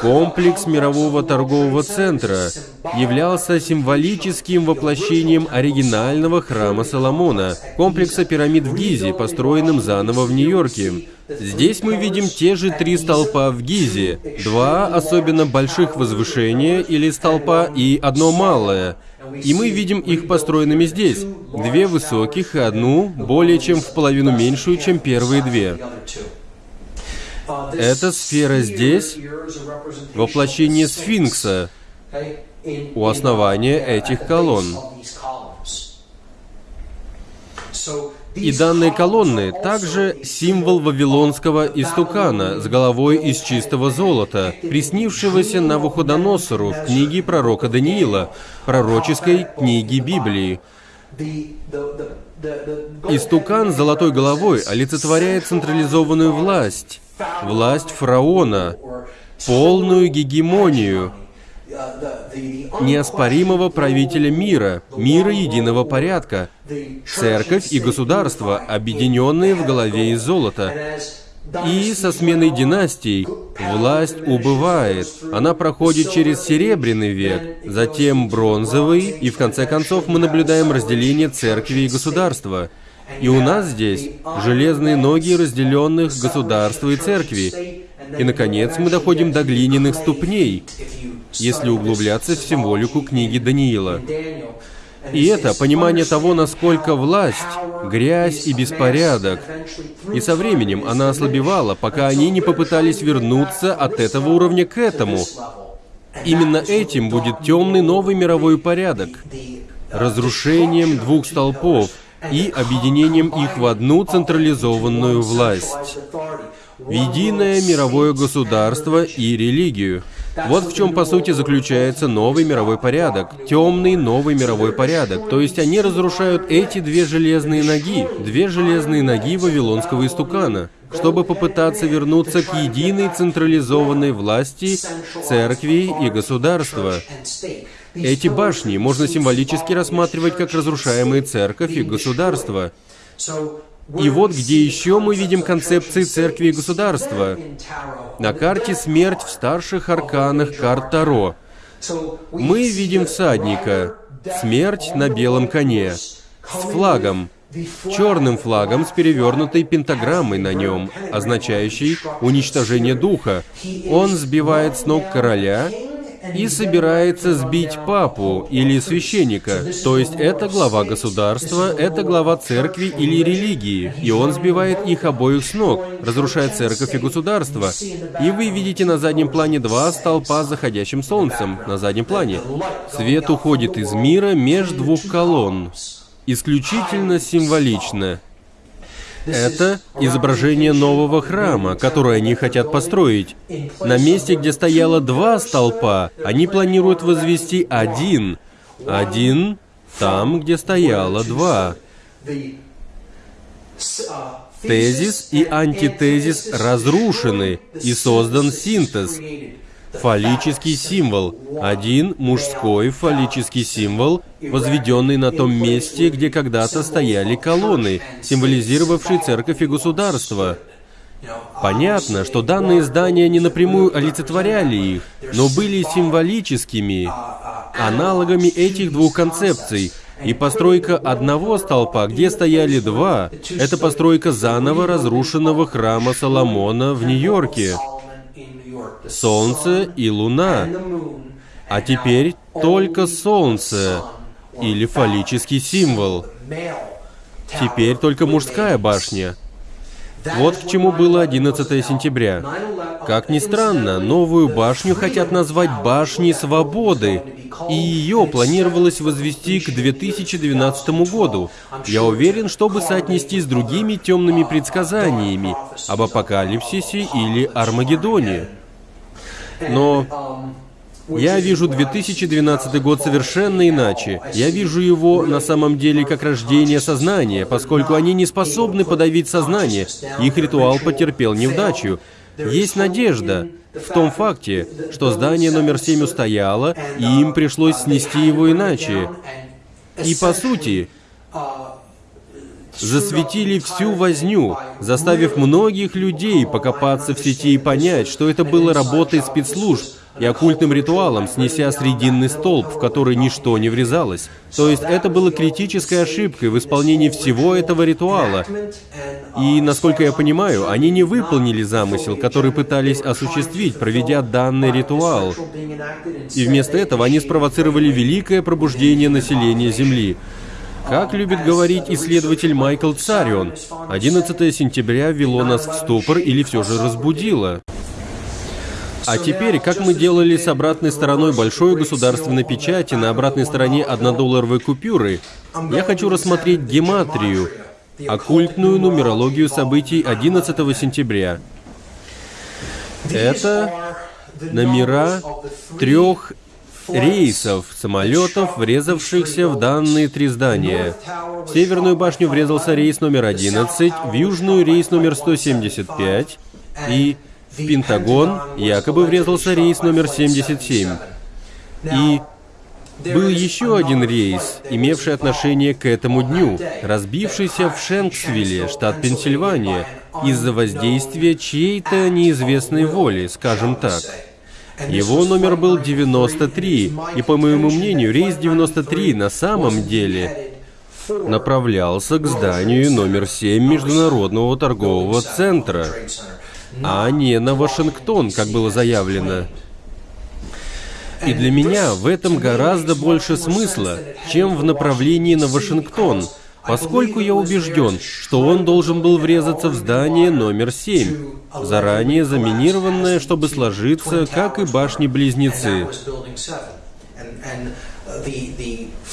Комплекс мирового торгового центра являлся символическим воплощением оригинального храма Соломона, комплекса пирамид в Гизе, построенным заново в Нью-Йорке. Здесь мы видим те же три столпа в Гизе, два особенно больших возвышения или столпа и одно малое. И мы видим их построенными здесь. Две высоких и одну, более чем в половину меньшую, чем первые две. Эта сфера здесь — воплощение сфинкса у основания этих колонн. И данные колонны также символ вавилонского истукана с головой из чистого золота, приснившегося Навуходоносору в книге пророка Даниила, пророческой книге Библии. Истукан с золотой головой олицетворяет централизованную власть, власть фараона, полную гегемонию, неоспоримого правителя мира, мира единого порядка, церковь и государство, объединенные в голове из золота. И со сменой династий власть убывает. Она проходит через Серебряный век, затем Бронзовый, и в конце концов мы наблюдаем разделение церкви и государства. И у нас здесь железные ноги разделенных государства и церкви. И, наконец, мы доходим до глиняных ступней, если углубляться в символику книги Даниила. И это понимание того, насколько власть, грязь и беспорядок. И со временем она ослабевала, пока они не попытались вернуться от этого уровня к этому. Именно этим будет темный новый мировой порядок. Разрушением двух столпов и объединением их в одну централизованную власть. В единое мировое государство и религию. Вот в чем, по сути, заключается новый мировой порядок, темный новый мировой порядок. То есть они разрушают эти две железные ноги, две железные ноги Вавилонского истукана. чтобы попытаться вернуться к единой централизованной власти церкви и государства. Эти башни можно символически рассматривать как разрушаемые церковь и государство. И вот где еще мы видим концепции церкви и государства. На карте смерть в старших арканах карт Таро. Мы видим всадника, смерть на белом коне, с флагом, черным флагом с перевернутой пентаграммой на нем, означающей уничтожение духа. Он сбивает с ног короля и собирается сбить папу или священника. То есть это глава государства, это глава церкви или религии, и он сбивает их обоих с ног, разрушает церковь и государство. И вы видите на заднем плане два столпа с заходящим солнцем, на заднем плане. Свет уходит из мира между двух колонн. Исключительно символично. Это изображение нового храма, который они хотят построить. На месте, где стояло два столпа, они планируют возвести один. Один там, где стояло два. Тезис и антитезис разрушены, и создан синтез. Фаллический символ. Один мужской фаллический символ, возведенный на том месте, где когда-то стояли колонны, символизировавшие церковь и государство. Понятно, что данные здания не напрямую олицетворяли их, но были символическими аналогами этих двух концепций. И постройка одного столпа, где стояли два, это постройка заново разрушенного храма Соломона в Нью-Йорке. Солнце и Луна. А теперь только Солнце или фаллический символ. Теперь только мужская башня. Вот к чему было 11 сентября. Как ни странно, новую башню хотят назвать Башней Свободы, и ее планировалось возвести к 2012 году. Я уверен, чтобы соотнести с другими темными предсказаниями об апокалипсисе или Армагеддоне. Но я вижу 2012 год совершенно иначе. Я вижу его на самом деле как рождение сознания, поскольку они не способны подавить сознание. Их ритуал потерпел неудачу. Есть надежда в том факте, что здание номер 7 устояло, и им пришлось снести его иначе. И по сути, засветили всю возню, заставив многих людей покопаться в сети и понять, что это было работой спецслужб и оккультным ритуалом, снеся срединный столб, в который ничто не врезалось. То есть это было критической ошибкой в исполнении всего этого ритуала. И, насколько я понимаю, они не выполнили замысел, который пытались осуществить, проведя данный ритуал. И вместо этого они спровоцировали великое пробуждение населения Земли. Как любит говорить исследователь Майкл Царион, 11 сентября ввело нас в ступор или все же разбудило. А теперь, как мы делали с обратной стороной большой государственной печати на обратной стороне однодолларовой купюры, я хочу рассмотреть гематрию, оккультную нумерологию событий 11 сентября. Это номера трех рейсов самолетов, врезавшихся в данные три здания. В Северную башню врезался рейс номер 11, в Южную рейс номер 175 и в Пентагон якобы врезался рейс номер 77. И был еще один рейс, имевший отношение к этому дню, разбившийся в Шенксвилле, штат Пенсильвания, из-за воздействия чьей-то неизвестной воли, скажем так. Его номер был 93, и, по моему мнению, рейс 93 на самом деле направлялся к зданию номер 7 Международного торгового центра, а не на Вашингтон, как было заявлено. И для меня в этом гораздо больше смысла, чем в направлении на Вашингтон – поскольку я убежден, что он должен был врезаться в здание номер 7, заранее заминированное, чтобы сложиться, как и башни-близнецы.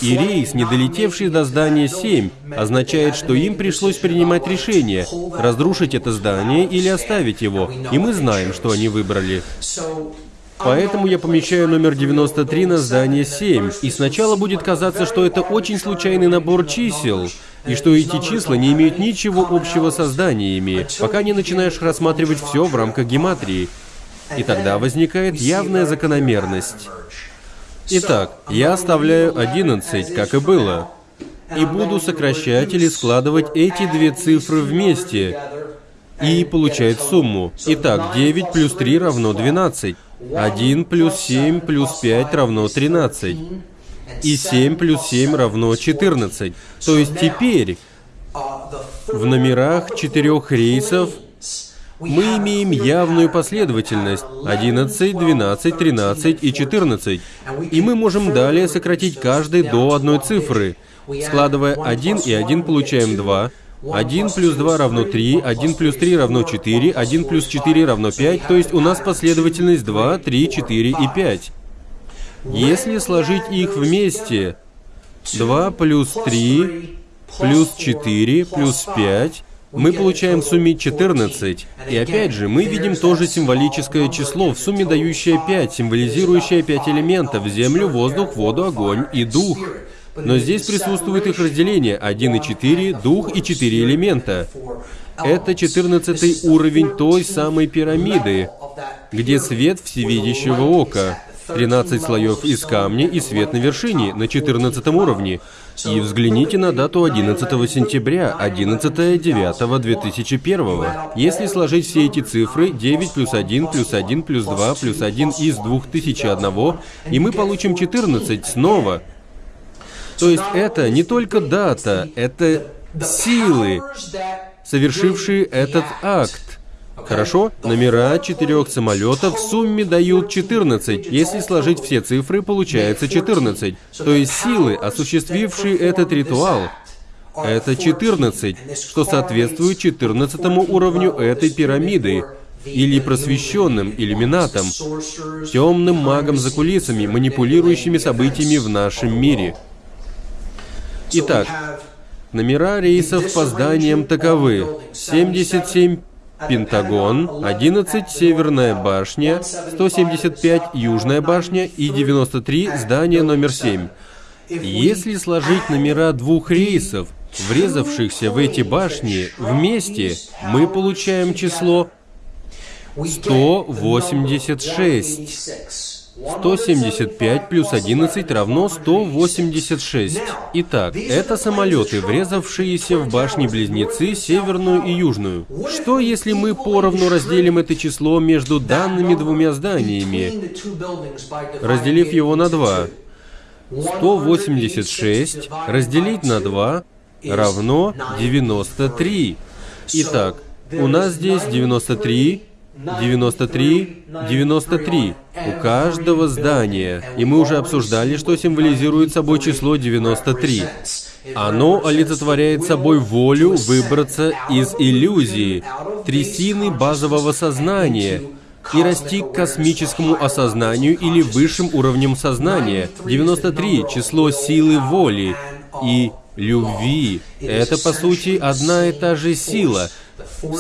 И рейс, не долетевший до здания 7, означает, что им пришлось принимать решение, разрушить это здание или оставить его, и мы знаем, что они выбрали. Поэтому я помещаю номер 93 на здание 7, и сначала будет казаться, что это очень случайный набор чисел, и что эти числа не имеют ничего общего со зданиями, пока не начинаешь рассматривать все в рамках гематрии. И тогда возникает явная закономерность. Итак, я оставляю 11, как и было, и буду сокращать или складывать эти две цифры вместе, и получает сумму. Итак, 9 плюс 3 равно 12. 1 плюс 7 плюс 5 равно 13. И 7 плюс 7 равно 14. То есть теперь в номерах четырех рейсов мы имеем явную последовательность 11, 12, 13 и 14. И мы можем далее сократить каждый до одной цифры. Складывая 1 и 1 получаем 2, 1 плюс 2 равно 3, 1 плюс 3 равно 4, 1 плюс 4 равно 5, то есть у нас последовательность 2, 3, 4 и 5. Если сложить их вместе, 2 плюс 3 плюс 4 плюс 5, мы получаем в сумме 14. И опять же, мы видим тоже символическое число, в сумме дающее 5, символизирующее 5 элементов – землю, воздух, воду, огонь и дух. Но здесь присутствует их разделение 1 и 4, дух и 4 элемента. Это 14 уровень той самой пирамиды, где свет всевидящего ока. 13 слоев из камня и свет на вершине, на 14 уровне. И взгляните на дату 11 сентября, 11 9 2001. Если сложить все эти цифры, 9 плюс 1 плюс 1 плюс 2 плюс 1 из 2001, и мы получим 14 снова. То есть это не только дата, это силы, совершившие этот акт. Хорошо? Номера четырех самолетов в сумме дают 14. Если сложить все цифры, получается 14. То есть силы, осуществившие этот ритуал, это 14, что соответствует 14 уровню этой пирамиды, или просвещенным иллюминатом, темным магом за кулисами, манипулирующими событиями в нашем мире. Итак, номера рейсов по зданиям таковы. 77 Пентагон, 11 Северная башня, 175 Южная башня и 93 здание номер 7. Если сложить номера двух рейсов, врезавшихся в эти башни, вместе, мы получаем число 186. 175 плюс 11 равно 186. Итак, это самолеты, врезавшиеся в башни-близнецы, северную и южную. Что если мы поровну разделим это число между данными двумя зданиями, разделив его на 2? 186 разделить на 2 равно 93. Итак, у нас здесь 93 93, 93 у каждого здания. И мы уже обсуждали, что символизирует собой число 93. Оно олицетворяет собой волю выбраться из иллюзии, трясины базового сознания, и расти к космическому осознанию или высшим уровням сознания. 93 — число силы воли и любви. Это, по сути, одна и та же сила —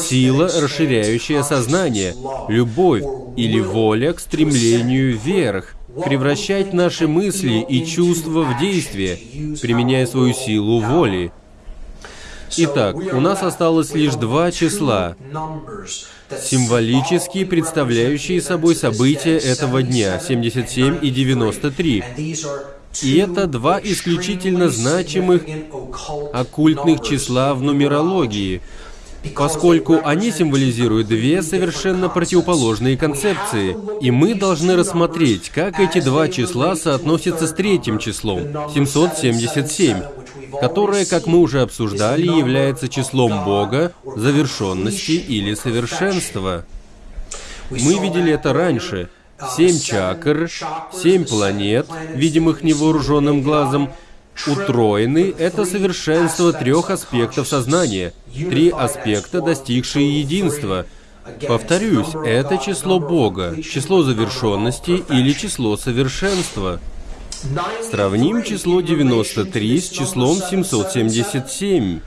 Сила, расширяющая сознание, любовь или воля к стремлению вверх, превращать наши мысли и чувства в действие, применяя свою силу воли. Итак, у нас осталось лишь два числа, символически представляющие собой события этого дня, 77 и 93. И это два исключительно значимых оккультных числа в нумерологии – поскольку они символизируют две совершенно противоположные концепции, и мы должны рассмотреть, как эти два числа соотносятся с третьим числом, 777, которое, как мы уже обсуждали, является числом Бога, завершенности или совершенства. Мы видели это раньше. Семь чакр, семь планет, видимых невооруженным глазом, Утроенный — это совершенство трех аспектов сознания, три аспекта, достигшие единства. Повторюсь, это число Бога, число завершенности или число совершенства. Сравним число 93 с числом 777,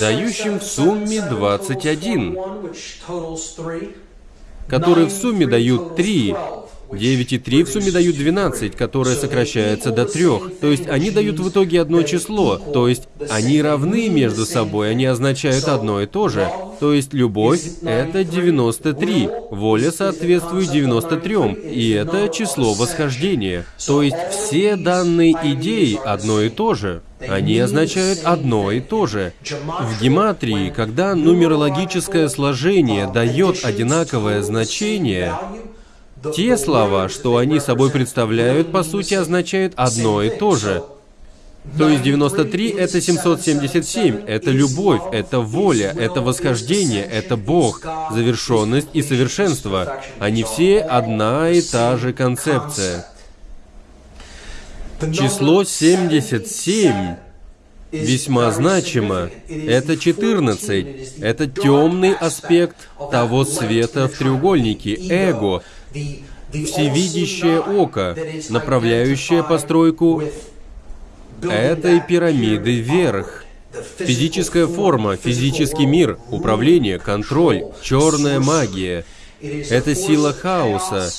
дающим в сумме 21, которые в сумме дают 3, 9 и 3 в сумме дают 12, которое сокращается до 3. То есть они дают в итоге одно число. То есть они равны между собой, они означают одно и то же. То есть любовь — это 93, воля соответствует 93, и это число восхождения. То есть все данные идеи одно и то же. Они означают одно и то же. В гематрии, когда нумерологическое сложение дает одинаковое значение, те слова, что они собой представляют, по сути означают одно и то же. То есть 93 — это 777, это любовь, это воля, это восхождение, это Бог, завершенность и совершенство. Они все одна и та же концепция. Число 77 весьма значимо. Это 14. Это темный аспект того света в треугольнике, эго, всевидящее око, направляющее постройку этой пирамиды вверх. Физическая форма, физический мир, управление, контроль, черная магия. Это сила хаоса,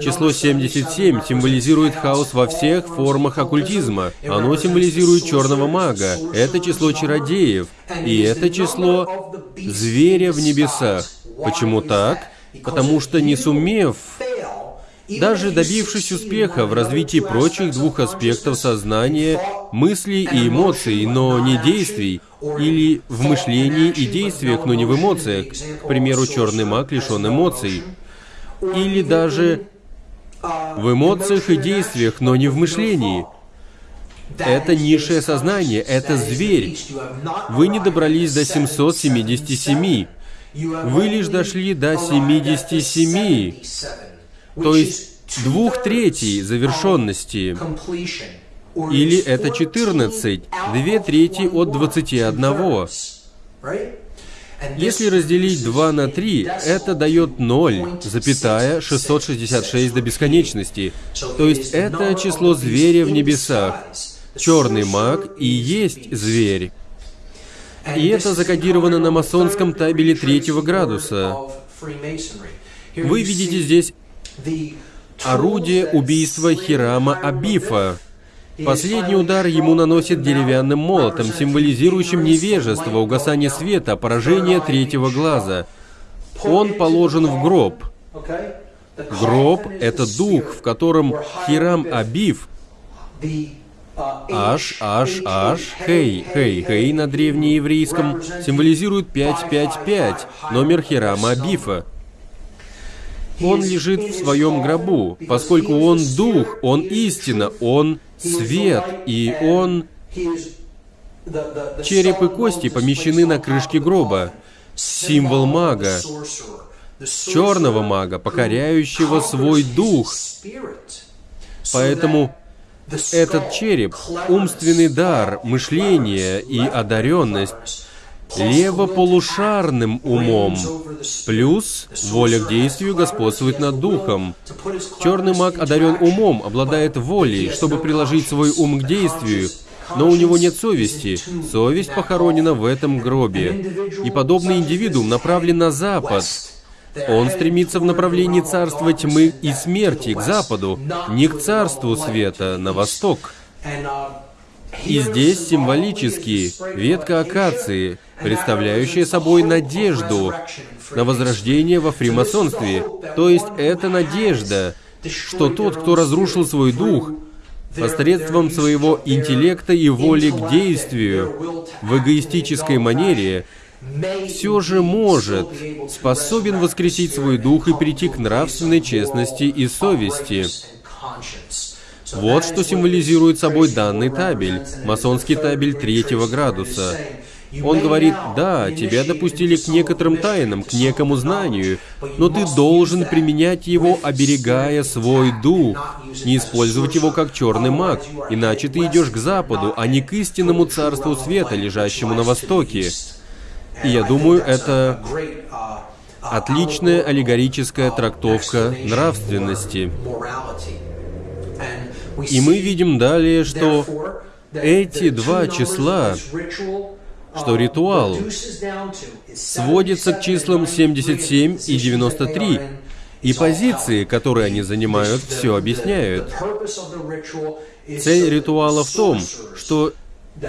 Число 77 символизирует хаос во всех формах оккультизма. Оно символизирует черного мага. Это число чародеев. И это число зверя в небесах. Почему так? Потому что не сумев, даже добившись успеха в развитии прочих двух аспектов сознания, мыслей и эмоций, но не действий, или в мышлении и действиях, но не в эмоциях, к примеру, черный маг лишен эмоций, или даже в эмоциях и действиях, но не в мышлении. Это низшее сознание, это зверь. Вы не добрались до 777. Вы лишь дошли до 77. То есть двух третей завершенности. Или это 14, две трети от 21. Если разделить 2 на 3, это дает 0, запятая 666 до бесконечности. То есть это число зверя в небесах. Черный маг и есть зверь. И это закодировано на масонском табеле третьего градуса. Вы видите здесь орудие убийства Хирама Абифа. Последний удар ему наносит деревянным молотом, символизирующим невежество, угасание света, поражение третьего глаза. Он положен в гроб. Гроб — это дух, в котором Хирам Абив, Аш, Аш, Аш, Хей, Хей, Хей на древнееврейском символизирует 555, номер Хирама Абифа. Он лежит в своем гробу, поскольку он дух, он истина, он свет, и он... Череп и кости помещены на крышке гроба. Символ мага, черного мага, покоряющего свой дух. Поэтому этот череп, умственный дар, мышление и одаренность левополушарным умом, плюс воля к действию господствует над духом. Черный маг одарен умом, обладает волей, чтобы приложить свой ум к действию, но у него нет совести. Совесть похоронена в этом гробе. И подобный индивидуум направлен на запад. Он стремится в направлении царства тьмы и смерти, к западу, не к царству света, на восток. И здесь символически ветка акации, представляющая собой надежду на возрождение во фримасонстве. То есть это надежда, что тот, кто разрушил свой дух, посредством своего интеллекта и воли к действию в эгоистической манере, все же может, способен воскресить свой дух и прийти к нравственной честности и совести. Вот что символизирует собой данный табель, масонский табель третьего градуса. Он говорит, да, тебя допустили к некоторым тайнам, к некому знанию, но ты должен применять его, оберегая свой дух, не использовать его как черный маг, иначе ты идешь к западу, а не к истинному царству света, лежащему на востоке. И я думаю, это отличная аллегорическая трактовка нравственности. И мы видим далее, что эти два числа, что ритуал сводится к числам 77 и 93, И позиции, которые они занимают, все объясняют. Цель ритуала в том, что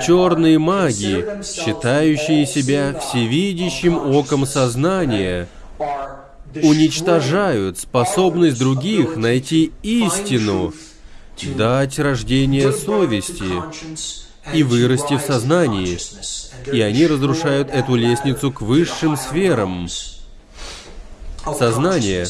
черные маги, считающие себя всевидящим оком сознания, уничтожают способность других найти истину, дать рождение совести и вырасти в сознании. И они разрушают эту лестницу к высшим сферам. Сознания.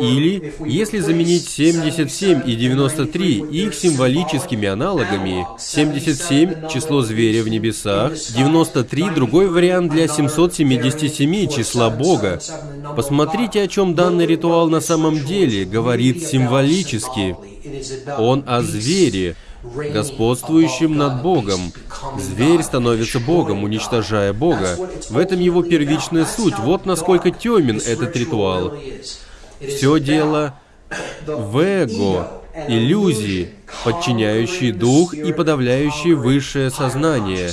Или, если заменить 77 и 93 их символическими аналогами, 77 — число зверя в небесах, 93 — другой вариант для 777 числа Бога. Посмотрите, о чем данный ритуал на самом деле говорит символически. Он о звере, господствующим над Богом. Зверь становится Богом, уничтожая Бога. В этом его первичная суть. Вот насколько темен этот ритуал. Все дело (coughs) в эго, иллюзии, подчиняющие дух и подавляющие высшее сознание.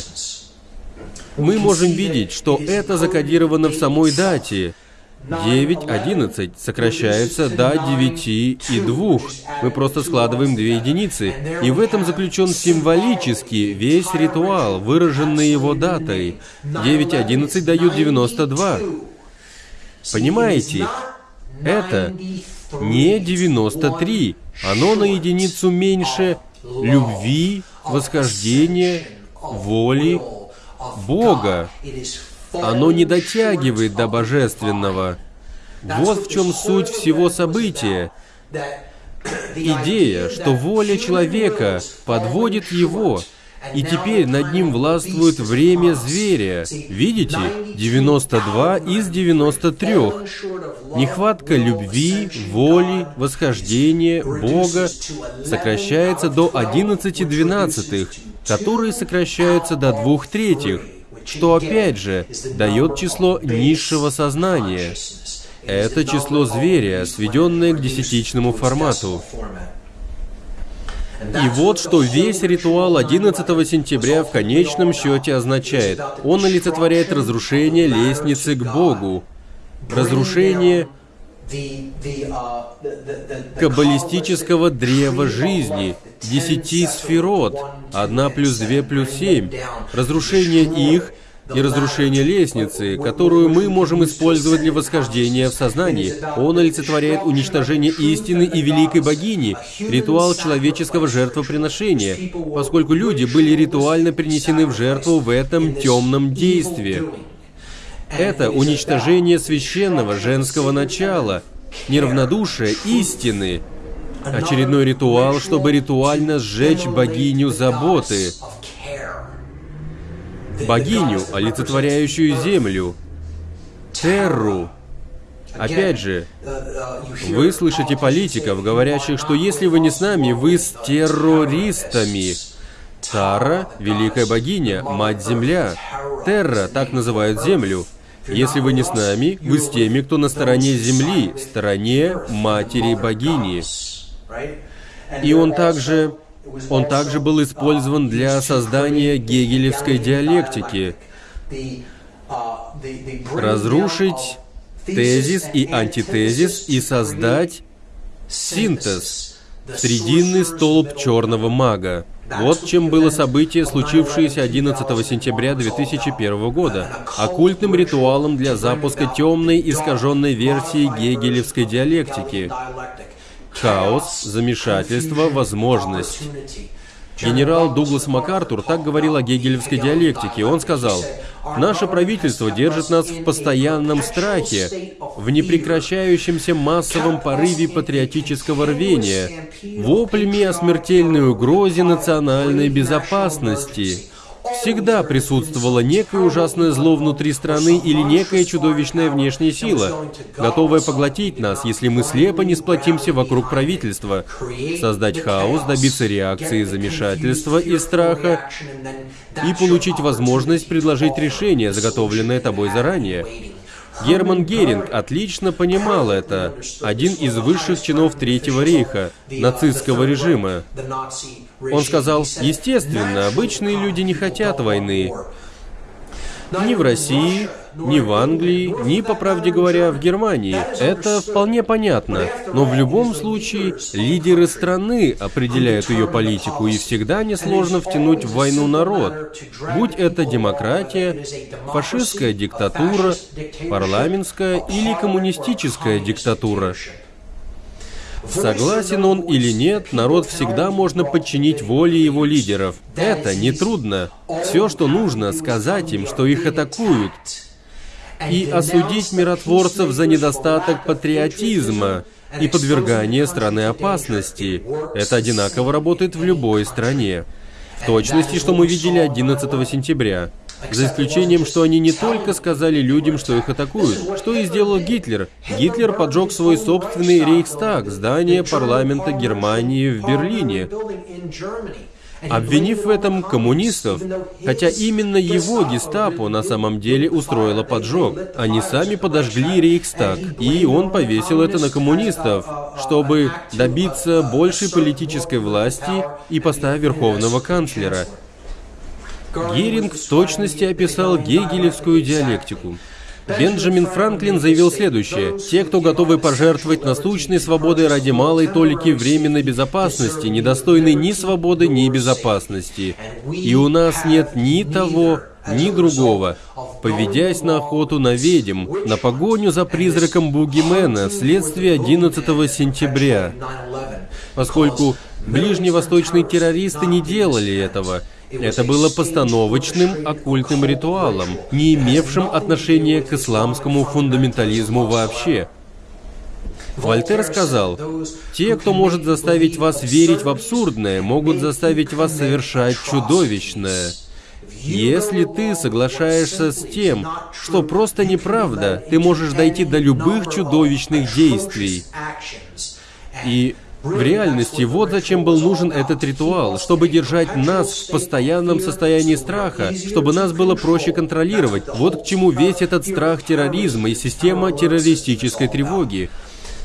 Мы можем видеть, что это закодировано в самой дате. 9.11 сокращается до 9 и 2. Мы просто складываем две единицы. И в этом заключен символически весь ритуал, выраженный его датой. 9.11 дают 92. Понимаете? Это не 93. Оно на единицу меньше любви, восхождения, воли Бога. Оно не дотягивает до божественного. Вот в чем суть всего события. Идея, что воля человека подводит его, и теперь над ним властвует время зверя. Видите? 92 из 93. Нехватка любви, воли, восхождения, Бога сокращается до 11 двенадцатых, которые сокращаются до двух третьих, что опять же дает число низшего сознания. Это число зверя, сведенное к десятичному формату. И вот что весь ритуал 11 сентября в конечном счете означает. Он олицетворяет разрушение лестницы к Богу, разрушение каббалистического древа жизни, десяти сферот, одна плюс две плюс семь, разрушение их и разрушение лестницы, которую мы можем использовать для восхождения в сознании. Он олицетворяет уничтожение истины и великой богини, ритуал человеческого жертвоприношения, поскольку люди были ритуально принесены в жертву в этом темном действии. Это уничтожение священного женского начала, неравнодушие истины, очередной ритуал, чтобы ритуально сжечь богиню заботы, богиню, олицетворяющую землю, Терру. Опять же, вы слышите политиков, говорящих, что если вы не с нами, вы с террористами. Тара — великая богиня, мать-земля. Терра — так называют землю. Если вы не с нами, вы с теми, кто на стороне земли, стороне матери-богини. И он также он также был использован для создания гегелевской диалектики. Разрушить тезис и антитезис и создать синтез, срединный столб черного мага. Вот чем было событие, случившееся 11 сентября 2001 года, оккультным ритуалом для запуска темной искаженной версии гегелевской диалектики. Хаос, замешательство, возможность. Генерал Дуглас МакАртур так говорил о гегелевской диалектике. Он сказал, «Наше правительство держит нас в постоянном страхе, в непрекращающемся массовом порыве патриотического рвения, воплями о смертельной угрозе национальной безопасности». Всегда присутствовало некое ужасное зло внутри страны или некая чудовищная внешняя сила, готовая поглотить нас, если мы слепо не сплотимся вокруг правительства, создать хаос, добиться реакции замешательства и страха и получить возможность предложить решение, заготовленное тобой заранее. Герман Геринг отлично понимал это. Один из высших чинов Третьего рейха, нацистского режима. Он сказал, естественно, обычные люди не хотят войны. Ни в России, ни в Англии, ни, по правде говоря, в Германии. Это вполне понятно. Но в любом случае, лидеры страны определяют ее политику, и всегда несложно втянуть в войну народ. Будь это демократия, фашистская диктатура, парламентская или коммунистическая диктатура. Согласен он или нет, народ всегда можно подчинить воле его лидеров. Это нетрудно. Все, что нужно, сказать им, что их атакуют, и осудить миротворцев за недостаток патриотизма и подвергание страны опасности. Это одинаково работает в любой стране. В точности, что мы видели 11 сентября. За исключением, что они не только сказали людям, что их атакуют, что и сделал Гитлер. Гитлер поджег свой собственный Рейхстаг, здание парламента Германии в Берлине, обвинив в этом коммунистов, хотя именно его гестапо на самом деле устроило поджог. Они сами подожгли Рейхстаг, и он повесил это на коммунистов, чтобы добиться большей политической власти и поста верховного канцлера. Геринг в точности описал гегелевскую диалектику. Бенджамин Франклин заявил следующее. «Те, кто готовы пожертвовать насущной свободой ради малой толики временной безопасности, недостойны ни свободы, ни безопасности. И у нас нет ни того, ни другого. Поведясь на охоту на ведьм, на погоню за призраком Бугимена, вследствие 11 сентября. Поскольку ближневосточные террористы не делали этого, это было постановочным оккультным ритуалом, не имевшим отношения к исламскому фундаментализму вообще. Вольтер сказал, «Те, кто может заставить вас верить в абсурдное, могут заставить вас совершать чудовищное». Если ты соглашаешься с тем, что просто неправда, ты можешь дойти до любых чудовищных действий. И в реальности, вот зачем был нужен этот ритуал, чтобы держать нас в постоянном состоянии страха, чтобы нас было проще контролировать. Вот к чему весь этот страх терроризма и система террористической тревоги.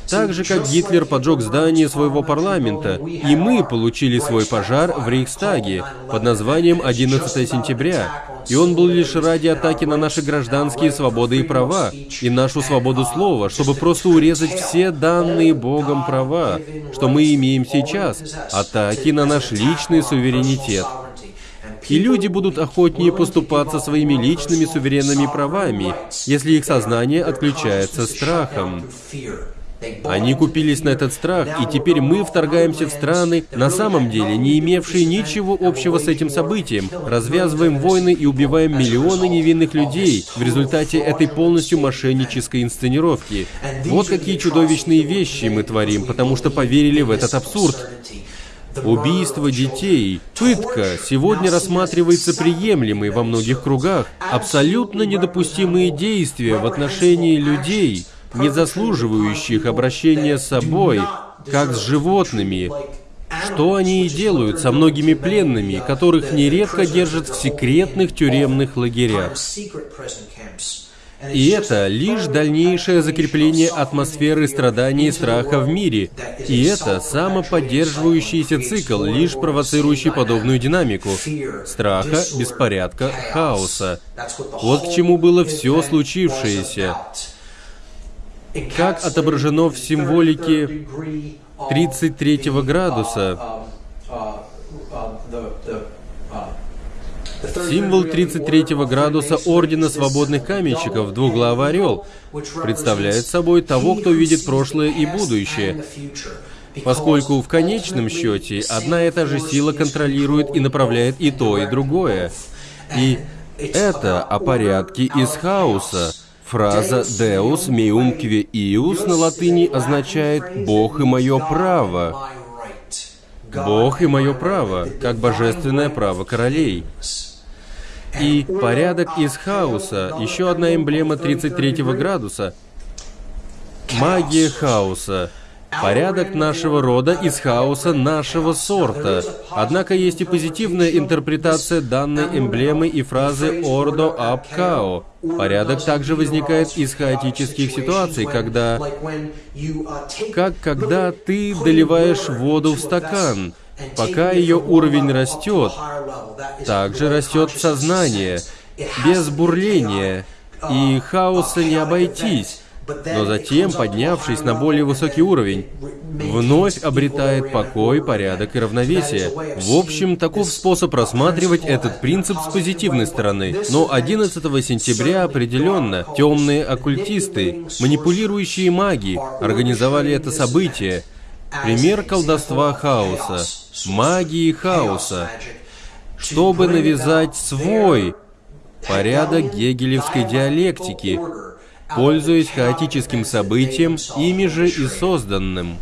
Так же, как Гитлер поджег здание своего парламента, и мы получили свой пожар в Рейхстаге под названием 11 сентября. И он был лишь ради атаки на наши гражданские свободы и права, и нашу свободу слова, чтобы просто урезать все данные Богом права, что мы имеем сейчас, атаки на наш личный суверенитет. И люди будут охотнее поступаться своими личными суверенными правами, если их сознание отключается страхом. Они купились на этот страх, и теперь мы вторгаемся в страны, на самом деле не имевшие ничего общего с этим событием, развязываем войны и убиваем миллионы невинных людей в результате этой полностью мошеннической инсценировки. Вот какие чудовищные вещи мы творим, потому что поверили в этот абсурд. Убийство детей, пытка. Сегодня рассматривается приемлемой во многих кругах, абсолютно недопустимые действия в отношении людей, не заслуживающих обращения с собой, как с животными, что они и делают со многими пленными, которых нередко держат в секретных тюремных лагерях. И это лишь дальнейшее закрепление атмосферы страданий и страха в мире. И это самоподдерживающийся цикл, лишь провоцирующий подобную динамику. Страха, беспорядка, хаоса. Вот к чему было все случившееся. Как отображено в символике 33 градуса, Символ 33 градуса Ордена Свободных Каменщиков, двуглавый орел, представляет собой того, кто видит прошлое и будущее, поскольку в конечном счете одна и та же сила контролирует и направляет и то, и другое. И это о порядке из хаоса. Фраза «Deus meum que ius» на латыни означает «Бог и мое право». Бог и мое право, как божественное право королей. И порядок из хаоса, еще одна эмблема 33 градуса. Магия хаоса. Порядок нашего рода из хаоса нашего сорта. Однако есть и позитивная интерпретация данной эмблемы и фразы «ордо ап као». Порядок также возникает из хаотических ситуаций, когда... Как когда ты доливаешь воду в стакан – Пока ее уровень растет, также растет сознание. Без бурления и хаоса не обойтись, но затем, поднявшись на более высокий уровень, вновь обретает покой, порядок и равновесие. В общем, таков способ рассматривать этот принцип с позитивной стороны. Но 11 сентября определенно темные оккультисты, манипулирующие маги, организовали это событие. Пример колдовства хаоса, магии хаоса, чтобы навязать свой порядок гегелевской диалектики, пользуясь хаотическим событием, ими же и созданным.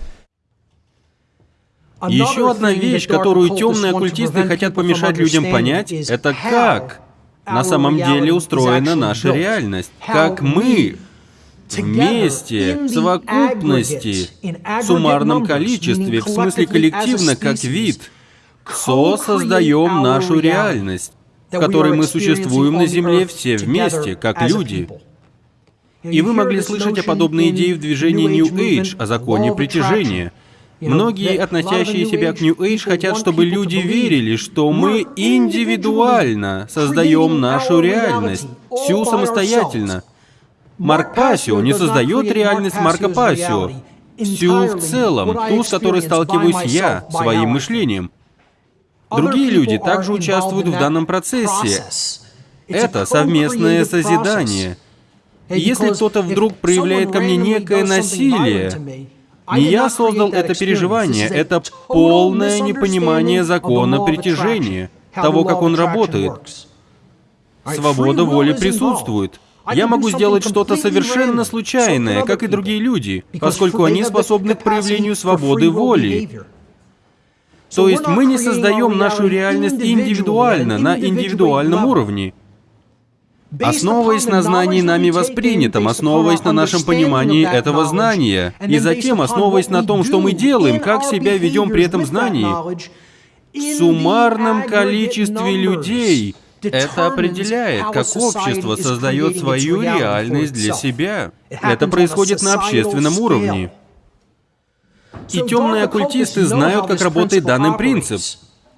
Еще одна вещь, которую темные оккультисты хотят помешать людям понять, это как на самом деле устроена наша реальность. Как мы вместе, в совокупности, в суммарном количестве, в смысле коллективно, как вид, создаем нашу реальность, в которой мы существуем на Земле все вместе, как люди. И вы могли слышать о подобной идее в движении New Age, о законе притяжения. Многие, относящие себя к New Age, хотят, чтобы люди верили, что мы индивидуально создаем нашу реальность, всю самостоятельно. Марк Пасио не создает реальность Марка Пасио, всю в целом, ту, с которой сталкиваюсь я, своим мышлением. Другие люди также участвуют в данном процессе. Это совместное созидание. И если кто-то вдруг проявляет ко мне некое насилие, не я создал это переживание, это полное непонимание закона притяжения, того, как он работает. Свобода воли присутствует. Я могу сделать что-то совершенно случайное, как и другие люди, поскольку они способны к проявлению свободы воли. То есть мы не создаем нашу реальность индивидуально, на индивидуальном уровне. Основываясь на знании нами воспринятом, основываясь на нашем понимании этого знания, и затем основываясь на том, что мы делаем, как себя ведем при этом знании, в суммарном количестве людей это определяет, как общество создает свою реальность для себя. Это происходит на общественном уровне. И темные оккультисты знают, как работает данный принцип.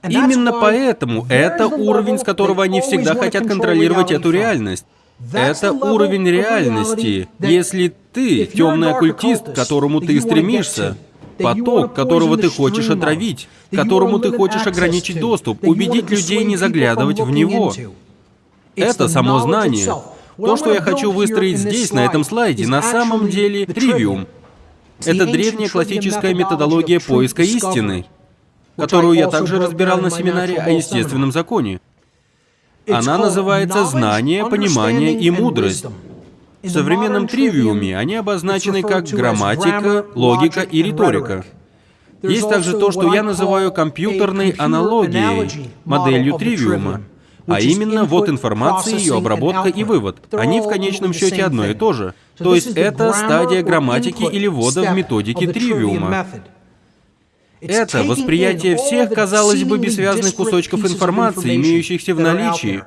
Именно поэтому это уровень, с которого они всегда хотят контролировать эту реальность. Это уровень реальности. Если ты темный оккультист, к которому ты стремишься, поток, которого ты хочешь отравить, которому ты хочешь ограничить доступ, убедить людей не заглядывать в него. Это само знание. То, что я хочу выстроить здесь, на этом слайде, на самом деле тривиум. Это древняя классическая методология поиска истины, которую я также разбирал на семинаре о естественном законе. Она называется «Знание, понимание и мудрость». В современном тривиуме они обозначены как грамматика, логика и риторика. Есть также то, что я называю компьютерной аналогией, моделью тривиума. А именно, вот информация, ее обработка и вывод. Они в конечном счете одно и то же. То есть это стадия грамматики или ввода в методике тривиума. Это восприятие всех, казалось бы, бессвязных кусочков информации, имеющихся в наличии.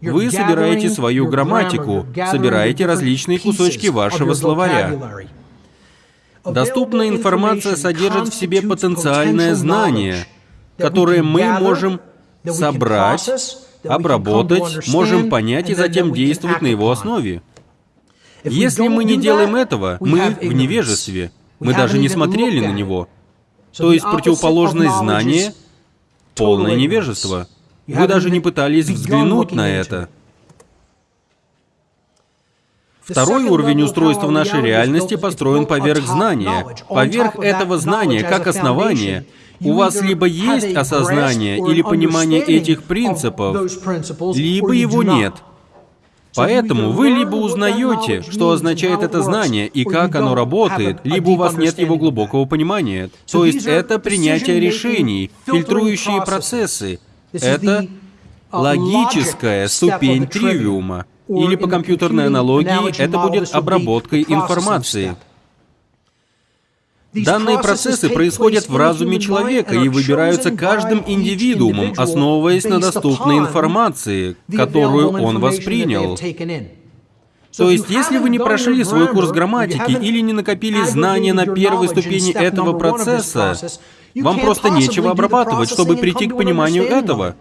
Вы собираете свою грамматику, собираете различные кусочки вашего словаря. Доступная информация содержит в себе потенциальное знание, которое мы можем собрать, обработать, можем понять и затем действовать на его основе. Если мы не делаем этого, мы в невежестве. Мы даже не смотрели на него. То есть противоположность знания — полное невежество. Вы даже не пытались взглянуть на это. Второй уровень устройства нашей реальности построен поверх знания. Поверх этого знания, как основания, у вас либо есть осознание или понимание этих принципов, либо его нет. Поэтому вы либо узнаете, что означает это знание и как оно работает, либо у вас нет его глубокого понимания. То есть это принятие решений, фильтрующие процессы. Это логическая ступень тривиума. Или по компьютерной аналогии это будет обработкой информации. Данные процессы происходят в разуме человека и выбираются каждым индивидуумом, основываясь на доступной информации, которую он воспринял. То есть, если вы не прошли свой курс грамматики или не накопили знания на первой ступени этого процесса, вам просто нечего обрабатывать, чтобы прийти к пониманию этого.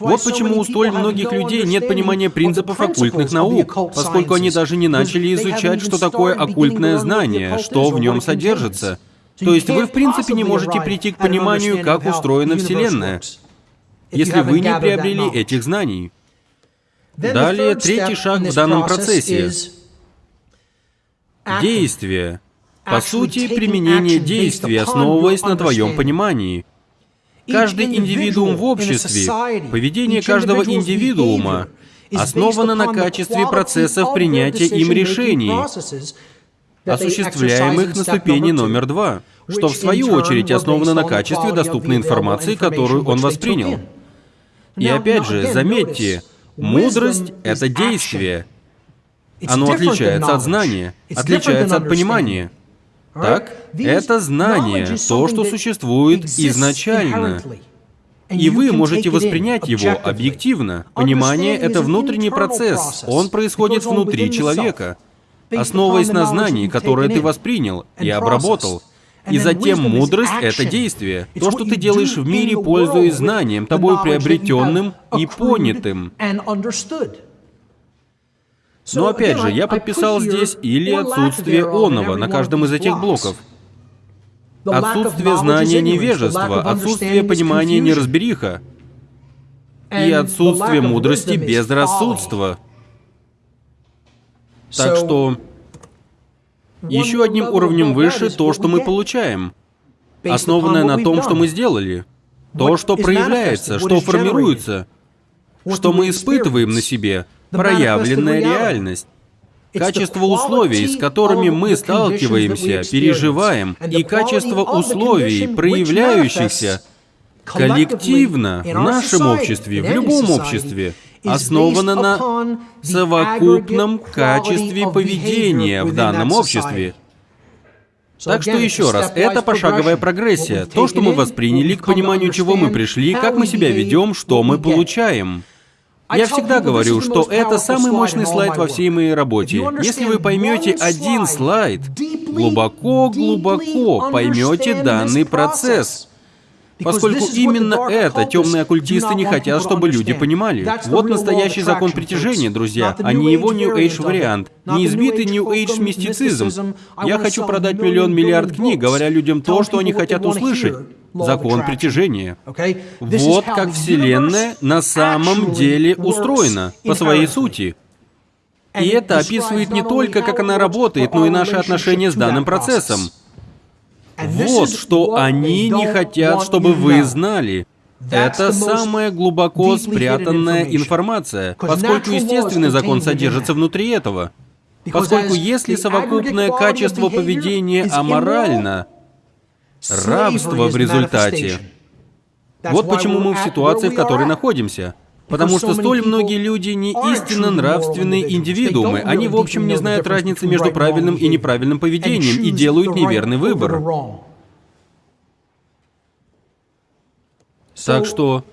Вот почему у столь многих людей нет понимания принципов оккультных наук, поскольку они даже не начали изучать, что такое оккультное знание, что в нем содержится. То есть вы, в принципе, не можете прийти к пониманию, как устроена Вселенная, если вы не приобрели этих знаний. Далее, третий шаг в данном процессе — действие. По сути, применение действий, основываясь на твоем понимании. Каждый индивидуум в обществе, поведение каждого индивидуума основано на качестве процессов принятия им решений, осуществляемых на ступени номер два, что в свою очередь основано на качестве доступной информации, которую он воспринял. И опять же, заметьте, мудрость — это действие. Оно отличается от знания, отличается от понимания. Так, это знание, то, что существует изначально. И вы можете воспринять его объективно. Понимание — это внутренний процесс, он происходит внутри человека, основываясь на знании, которое ты воспринял и обработал. И затем мудрость — это действие. То, что ты делаешь в мире, пользуясь знанием, тобой приобретенным и понятым. Но опять же, я подписал здесь или отсутствие оного на каждом из этих блоков. Отсутствие знания невежества, отсутствие понимания неразбериха и отсутствие мудрости безрассудства. Так что еще одним уровнем выше то, что мы получаем, основанное на том, что мы сделали, то, что проявляется, что формируется, что мы испытываем на себе, проявленная реальность. Качество условий, с которыми мы сталкиваемся, переживаем, и качество условий, проявляющихся коллективно в нашем обществе, в любом обществе, основано на совокупном качестве поведения в данном обществе. Так что еще раз, это пошаговая прогрессия, то, что мы восприняли, к пониманию чего мы пришли, как мы себя ведем, что мы получаем. Я всегда говорю, что это самый мощный слайд во всей моей работе. Если вы поймете один слайд, глубоко-глубоко поймете данный процесс. Поскольку именно это темные оккультисты не хотят, чтобы люди понимали. Вот настоящий закон притяжения, друзья, а не его New Age вариант. Не избитый New Age мистицизм. Я хочу продать миллион миллиард книг, говоря людям то, что они хотят услышать. Закон притяжения. Вот как Вселенная на самом деле устроена, по своей сути. И это описывает не только, как она работает, но и наши отношения с данным процессом. Вот что они не хотят, чтобы вы знали. Это самая глубоко спрятанная информация, поскольку естественный закон содержится внутри этого. Поскольку если совокупное качество поведения аморально, рабство в результате. Вот почему мы в ситуации, в которой находимся. Потому что столь многие люди не истинно нравственные индивидуумы. Они, в общем, не знают разницы между правильным и неправильным поведением и делают неверный выбор. Так что,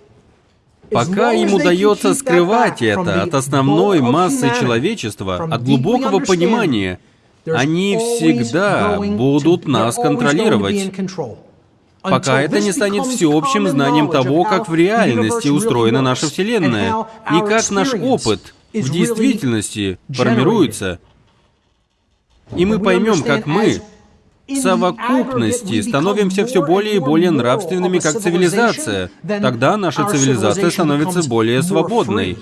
пока им удается скрывать это от основной массы человечества, от глубокого понимания, они всегда будут нас контролировать пока это не станет всеобщим знанием того, как в реальности устроена наша Вселенная, и как наш опыт в действительности формируется. И мы поймем, как мы в совокупности становимся все более и более нравственными как цивилизация. Тогда наша цивилизация становится более свободной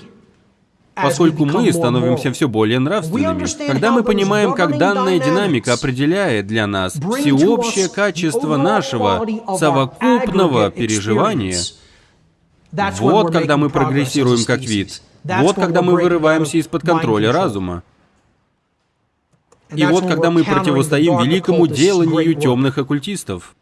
поскольку мы становимся все более нравственными. Когда мы понимаем, как данная динамика определяет для нас всеобщее качество нашего совокупного переживания, вот когда мы прогрессируем как вид, вот когда мы вырываемся из-под контроля разума. И вот когда мы противостоим великому деланию темных оккультистов.